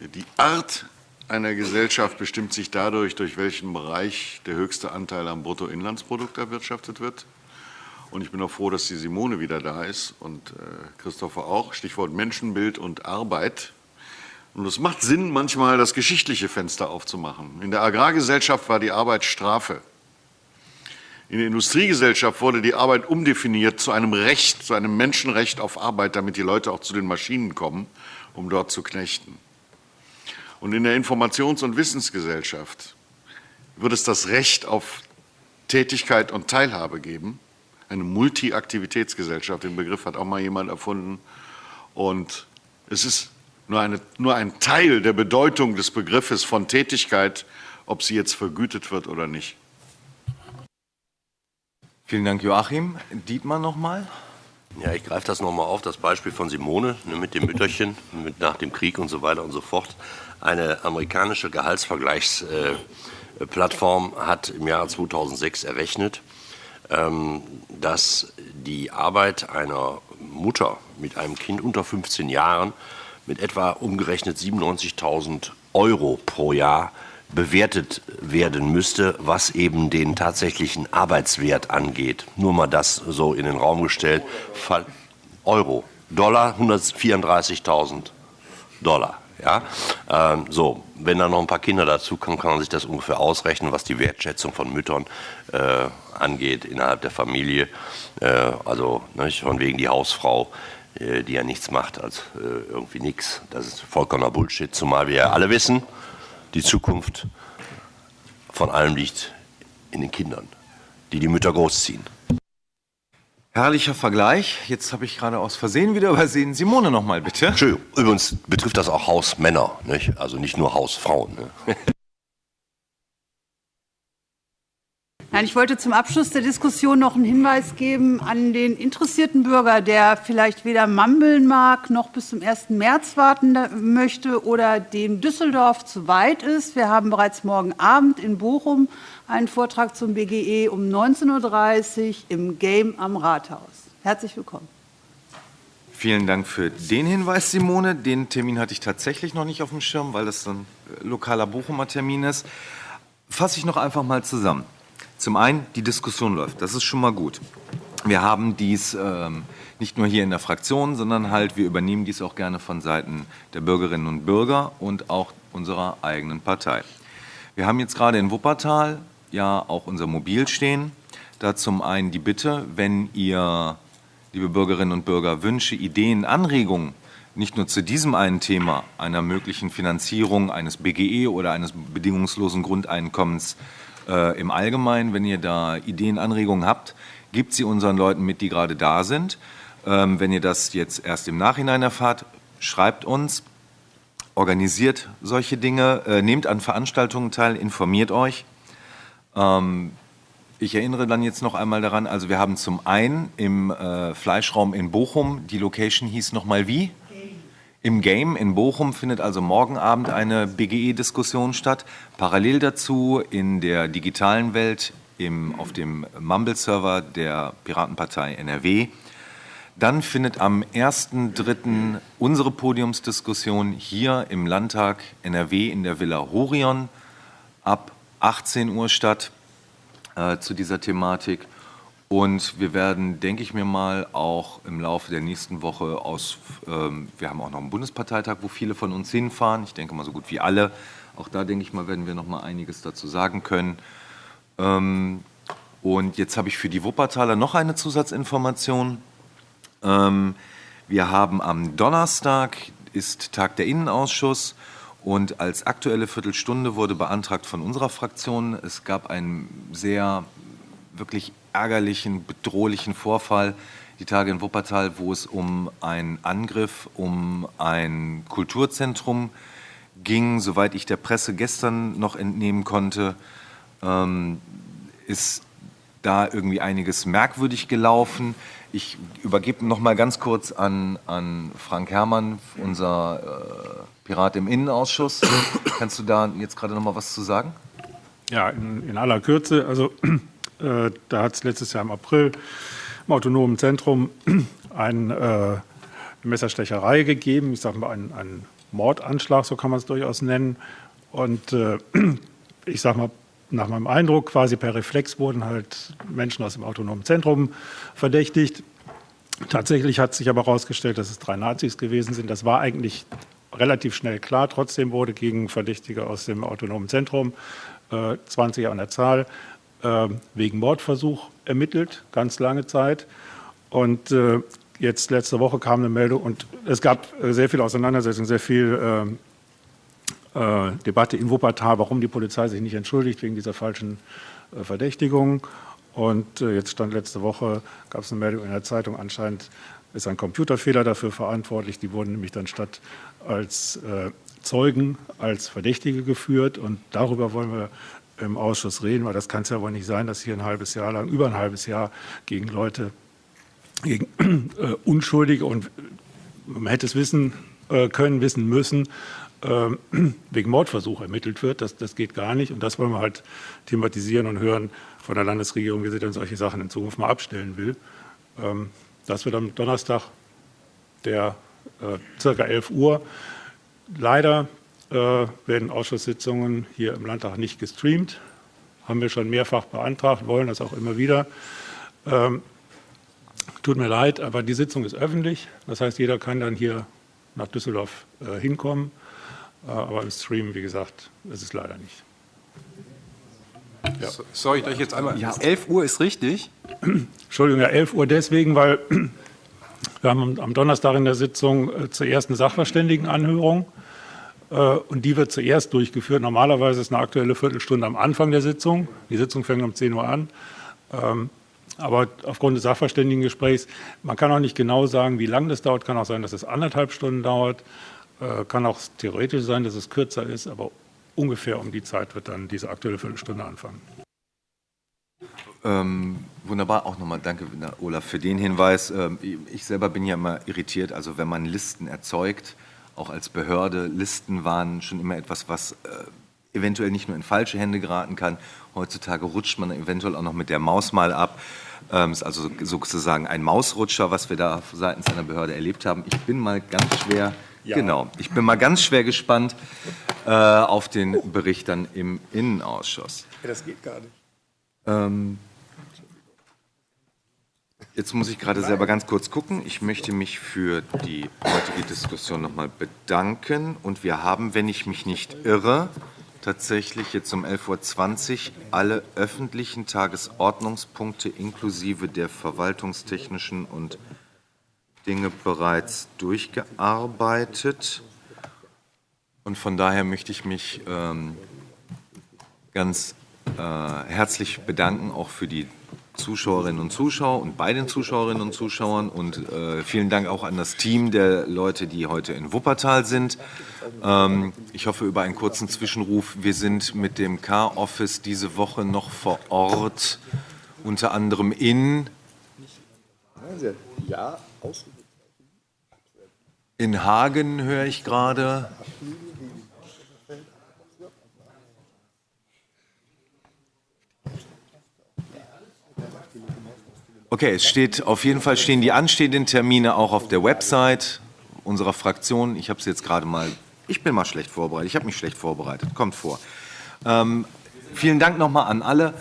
Die Art einer Gesellschaft bestimmt sich dadurch, durch welchen Bereich der höchste Anteil am Bruttoinlandsprodukt erwirtschaftet wird. Und ich bin auch froh, dass die Simone wieder da ist und äh, Christopher auch. Stichwort Menschenbild und Arbeit. Und es macht Sinn, manchmal das geschichtliche Fenster aufzumachen. In der Agrargesellschaft war die Arbeit Strafe. In der Industriegesellschaft wurde die Arbeit umdefiniert zu einem Recht, zu einem Menschenrecht auf Arbeit, damit die Leute auch zu den Maschinen kommen, um dort zu knechten. Und in der Informations- und Wissensgesellschaft wird es das Recht auf Tätigkeit und Teilhabe geben. Eine Multi-Aktivitätsgesellschaft, den Begriff hat auch mal jemand erfunden. Und es ist nur, eine, nur ein Teil der Bedeutung des Begriffes von Tätigkeit, ob sie jetzt vergütet wird oder nicht. Vielen Dank, Joachim. Dietmar nochmal. Ja, ich greife das nochmal auf, das Beispiel von Simone ne, mit dem Mütterchen, mit nach dem Krieg und so weiter und so fort. Eine amerikanische Gehaltsvergleichsplattform hat im Jahr 2006 errechnet, ähm, dass die Arbeit einer Mutter mit einem Kind unter 15 Jahren mit etwa umgerechnet 97.000 Euro pro Jahr bewertet werden müsste, was eben den tatsächlichen Arbeitswert angeht. Nur mal das so in den Raum gestellt. Euro. Dollar 134.000 Dollar. Ja? Ähm, so, wenn da noch ein paar Kinder dazu kommen, kann man sich das ungefähr ausrechnen, was die Wertschätzung von Müttern äh, angeht innerhalb der Familie. Äh, also nicht, von wegen die Hausfrau äh, die ja nichts macht als äh, irgendwie nichts. Das ist vollkommener Bullshit, zumal wir ja alle wissen, die Zukunft von allem liegt in den Kindern, die die Mütter großziehen. Herrlicher Vergleich. Jetzt habe ich gerade aus Versehen wieder übersehen. Simone noch mal bitte. Entschuldigung, übrigens betrifft das auch Hausmänner, nicht? also nicht nur Hausfrauen. Ne? Nein, ich wollte zum Abschluss der Diskussion noch einen Hinweis geben an den interessierten Bürger, der vielleicht weder Mambeln mag noch bis zum 1. März warten möchte oder dem Düsseldorf zu weit ist. Wir haben bereits morgen Abend in Bochum einen Vortrag zum BGE um 19.30 Uhr im Game am Rathaus. Herzlich willkommen. Vielen Dank für den Hinweis, Simone. Den Termin hatte ich tatsächlich noch nicht auf dem Schirm, weil das ein lokaler Bochumer Termin ist. Fasse ich noch einfach mal zusammen. Zum einen, die Diskussion läuft. Das ist schon mal gut. Wir haben dies ähm, nicht nur hier in der Fraktion, sondern halt, wir übernehmen dies auch gerne von Seiten der Bürgerinnen und Bürger und auch unserer eigenen Partei. Wir haben jetzt gerade in Wuppertal ja auch unser Mobil stehen. Da zum einen die Bitte, wenn ihr, liebe Bürgerinnen und Bürger, Wünsche, Ideen, Anregungen nicht nur zu diesem einen Thema einer möglichen Finanzierung eines BGE oder eines bedingungslosen Grundeinkommens äh, im Allgemeinen, wenn ihr da Ideen, Anregungen habt, gebt sie unseren Leuten mit, die gerade da sind. Ähm, wenn ihr das jetzt erst im Nachhinein erfahrt, schreibt uns, organisiert solche Dinge, äh, nehmt an Veranstaltungen teil, informiert euch. Ähm, ich erinnere dann jetzt noch einmal daran, also wir haben zum einen im äh, Fleischraum in Bochum, die Location hieß nochmal wie? Im Game in Bochum findet also morgen Abend eine BGE-Diskussion statt. Parallel dazu in der digitalen Welt im, auf dem Mumble-Server der Piratenpartei NRW. Dann findet am 1.3. unsere Podiumsdiskussion hier im Landtag NRW in der Villa Horion ab 18 Uhr statt äh, zu dieser Thematik. Und wir werden, denke ich mir mal, auch im Laufe der nächsten Woche aus, ähm, wir haben auch noch einen Bundesparteitag, wo viele von uns hinfahren. Ich denke mal so gut wie alle. Auch da, denke ich mal, werden wir noch mal einiges dazu sagen können. Ähm, und jetzt habe ich für die Wuppertaler noch eine Zusatzinformation. Ähm, wir haben am Donnerstag ist Tag der Innenausschuss und als aktuelle Viertelstunde wurde beantragt von unserer Fraktion, es gab einen sehr wirklich ärgerlichen, bedrohlichen Vorfall die Tage in Wuppertal, wo es um einen Angriff um ein Kulturzentrum ging. Soweit ich der Presse gestern noch entnehmen konnte, ähm, ist da irgendwie einiges merkwürdig gelaufen. Ich übergebe noch mal ganz kurz an, an Frank Herrmann, unser äh, Pirat im Innenausschuss. Kannst du da jetzt gerade noch mal was zu sagen? Ja, in, in aller Kürze. Also äh, da hat es letztes Jahr im April im autonomen Zentrum äh, eine Messerstecherei gegeben. Ich sage mal einen, einen Mordanschlag, so kann man es durchaus nennen. Und äh, ich sage mal nach meinem Eindruck quasi per Reflex wurden halt Menschen aus dem autonomen Zentrum verdächtigt. Tatsächlich hat sich aber herausgestellt, dass es drei Nazis gewesen sind. Das war eigentlich relativ schnell klar. Trotzdem wurde gegen Verdächtige aus dem autonomen Zentrum, äh, 20 an der Zahl, äh, wegen Mordversuch ermittelt, ganz lange Zeit. Und äh, jetzt letzte Woche kam eine Meldung und es gab sehr viel Auseinandersetzung, sehr viel ähm, äh, Debatte in Wuppertal, warum die Polizei sich nicht entschuldigt wegen dieser falschen äh, Verdächtigung. Und äh, jetzt stand letzte Woche, gab es eine Meldung in der Zeitung, anscheinend ist ein Computerfehler dafür verantwortlich. Die wurden nämlich dann statt als äh, Zeugen als Verdächtige geführt. Und darüber wollen wir im Ausschuss reden, weil das kann es ja wohl nicht sein, dass hier ein halbes Jahr lang, über ein halbes Jahr gegen Leute, gegen äh, Unschuldige und man hätte es wissen äh, können, wissen müssen, ähm, wegen Mordversuch ermittelt wird. Das, das geht gar nicht. Und das wollen wir halt thematisieren und hören von der Landesregierung, wie sie denn solche Sachen in Zukunft mal abstellen will. Ähm, das wird am Donnerstag, der äh, circa 11 Uhr. Leider äh, werden Ausschusssitzungen hier im Landtag nicht gestreamt. Haben wir schon mehrfach beantragt, wollen das auch immer wieder. Ähm, tut mir leid, aber die Sitzung ist öffentlich. Das heißt, jeder kann dann hier nach Düsseldorf äh, hinkommen. Äh, aber im Stream, wie gesagt, ist es leider nicht. Ja. Soll ich euch jetzt einmal. Ja, 11 Uhr ist richtig. Entschuldigung, ja, 11 Uhr deswegen, weil wir haben am Donnerstag in der Sitzung äh, zur ersten Sachverständigenanhörung äh, und die wird zuerst durchgeführt. Normalerweise ist eine aktuelle Viertelstunde am Anfang der Sitzung. Die Sitzung fängt um 10 Uhr an. Ähm, aber aufgrund des Sachverständigengesprächs, man kann auch nicht genau sagen, wie lange das dauert. Kann auch sein, dass es anderthalb Stunden dauert. Äh, kann auch theoretisch sein, dass es kürzer ist, aber ungefähr um die Zeit wird dann diese aktuelle Viertelstunde anfangen. Ähm, wunderbar, auch nochmal danke, Olaf, für den Hinweis. Ähm, ich selber bin ja immer irritiert, also wenn man Listen erzeugt, auch als Behörde, Listen waren schon immer etwas, was äh, eventuell nicht nur in falsche Hände geraten kann. Heutzutage rutscht man eventuell auch noch mit der Maus mal ab. Ähm, ist also sozusagen ein Mausrutscher, was wir da seitens einer Behörde erlebt haben. Ich bin mal ganz schwer, genau, ich bin mal ganz schwer gespannt äh, auf den Bericht dann im Innenausschuss. Das geht gar nicht. Ähm, Jetzt muss ich gerade selber ganz kurz gucken. Ich möchte mich für die heutige Diskussion nochmal bedanken. Und wir haben, wenn ich mich nicht irre, tatsächlich jetzt um 11.20 Uhr alle öffentlichen Tagesordnungspunkte inklusive der verwaltungstechnischen und Dinge bereits durchgearbeitet. Und von daher möchte ich mich ähm, ganz äh, herzlich bedanken, auch für die Zuschauerinnen und Zuschauer und bei den Zuschauerinnen und Zuschauern und äh, vielen Dank auch an das Team der Leute, die heute in Wuppertal sind. Ähm, ich hoffe über einen kurzen Zwischenruf. Wir sind mit dem K-Office diese Woche noch vor Ort, unter anderem in in Hagen höre ich gerade. Okay, es steht auf jeden Fall stehen die anstehenden Termine auch auf der Website unserer Fraktion. Ich habe es jetzt gerade mal, ich bin mal schlecht vorbereitet. Ich habe mich schlecht vorbereitet. Kommt vor. Ähm, vielen Dank nochmal an alle.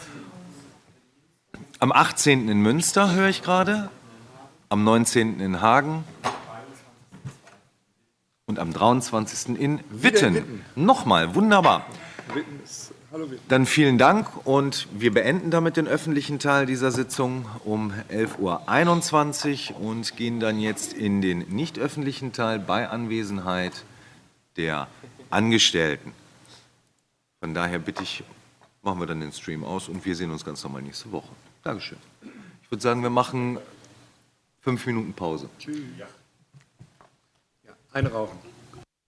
Am 18. in Münster höre ich gerade, am 19. in Hagen und am 23. in Witten. Nochmal, wunderbar. Dann vielen Dank und wir beenden damit den öffentlichen Teil dieser Sitzung um 11.21 Uhr und gehen dann jetzt in den nicht öffentlichen Teil bei Anwesenheit der Angestellten. Von daher bitte ich, machen wir dann den Stream aus und wir sehen uns ganz normal nächste Woche. Dankeschön. Ich würde sagen, wir machen fünf Minuten Pause. Eine rauchen.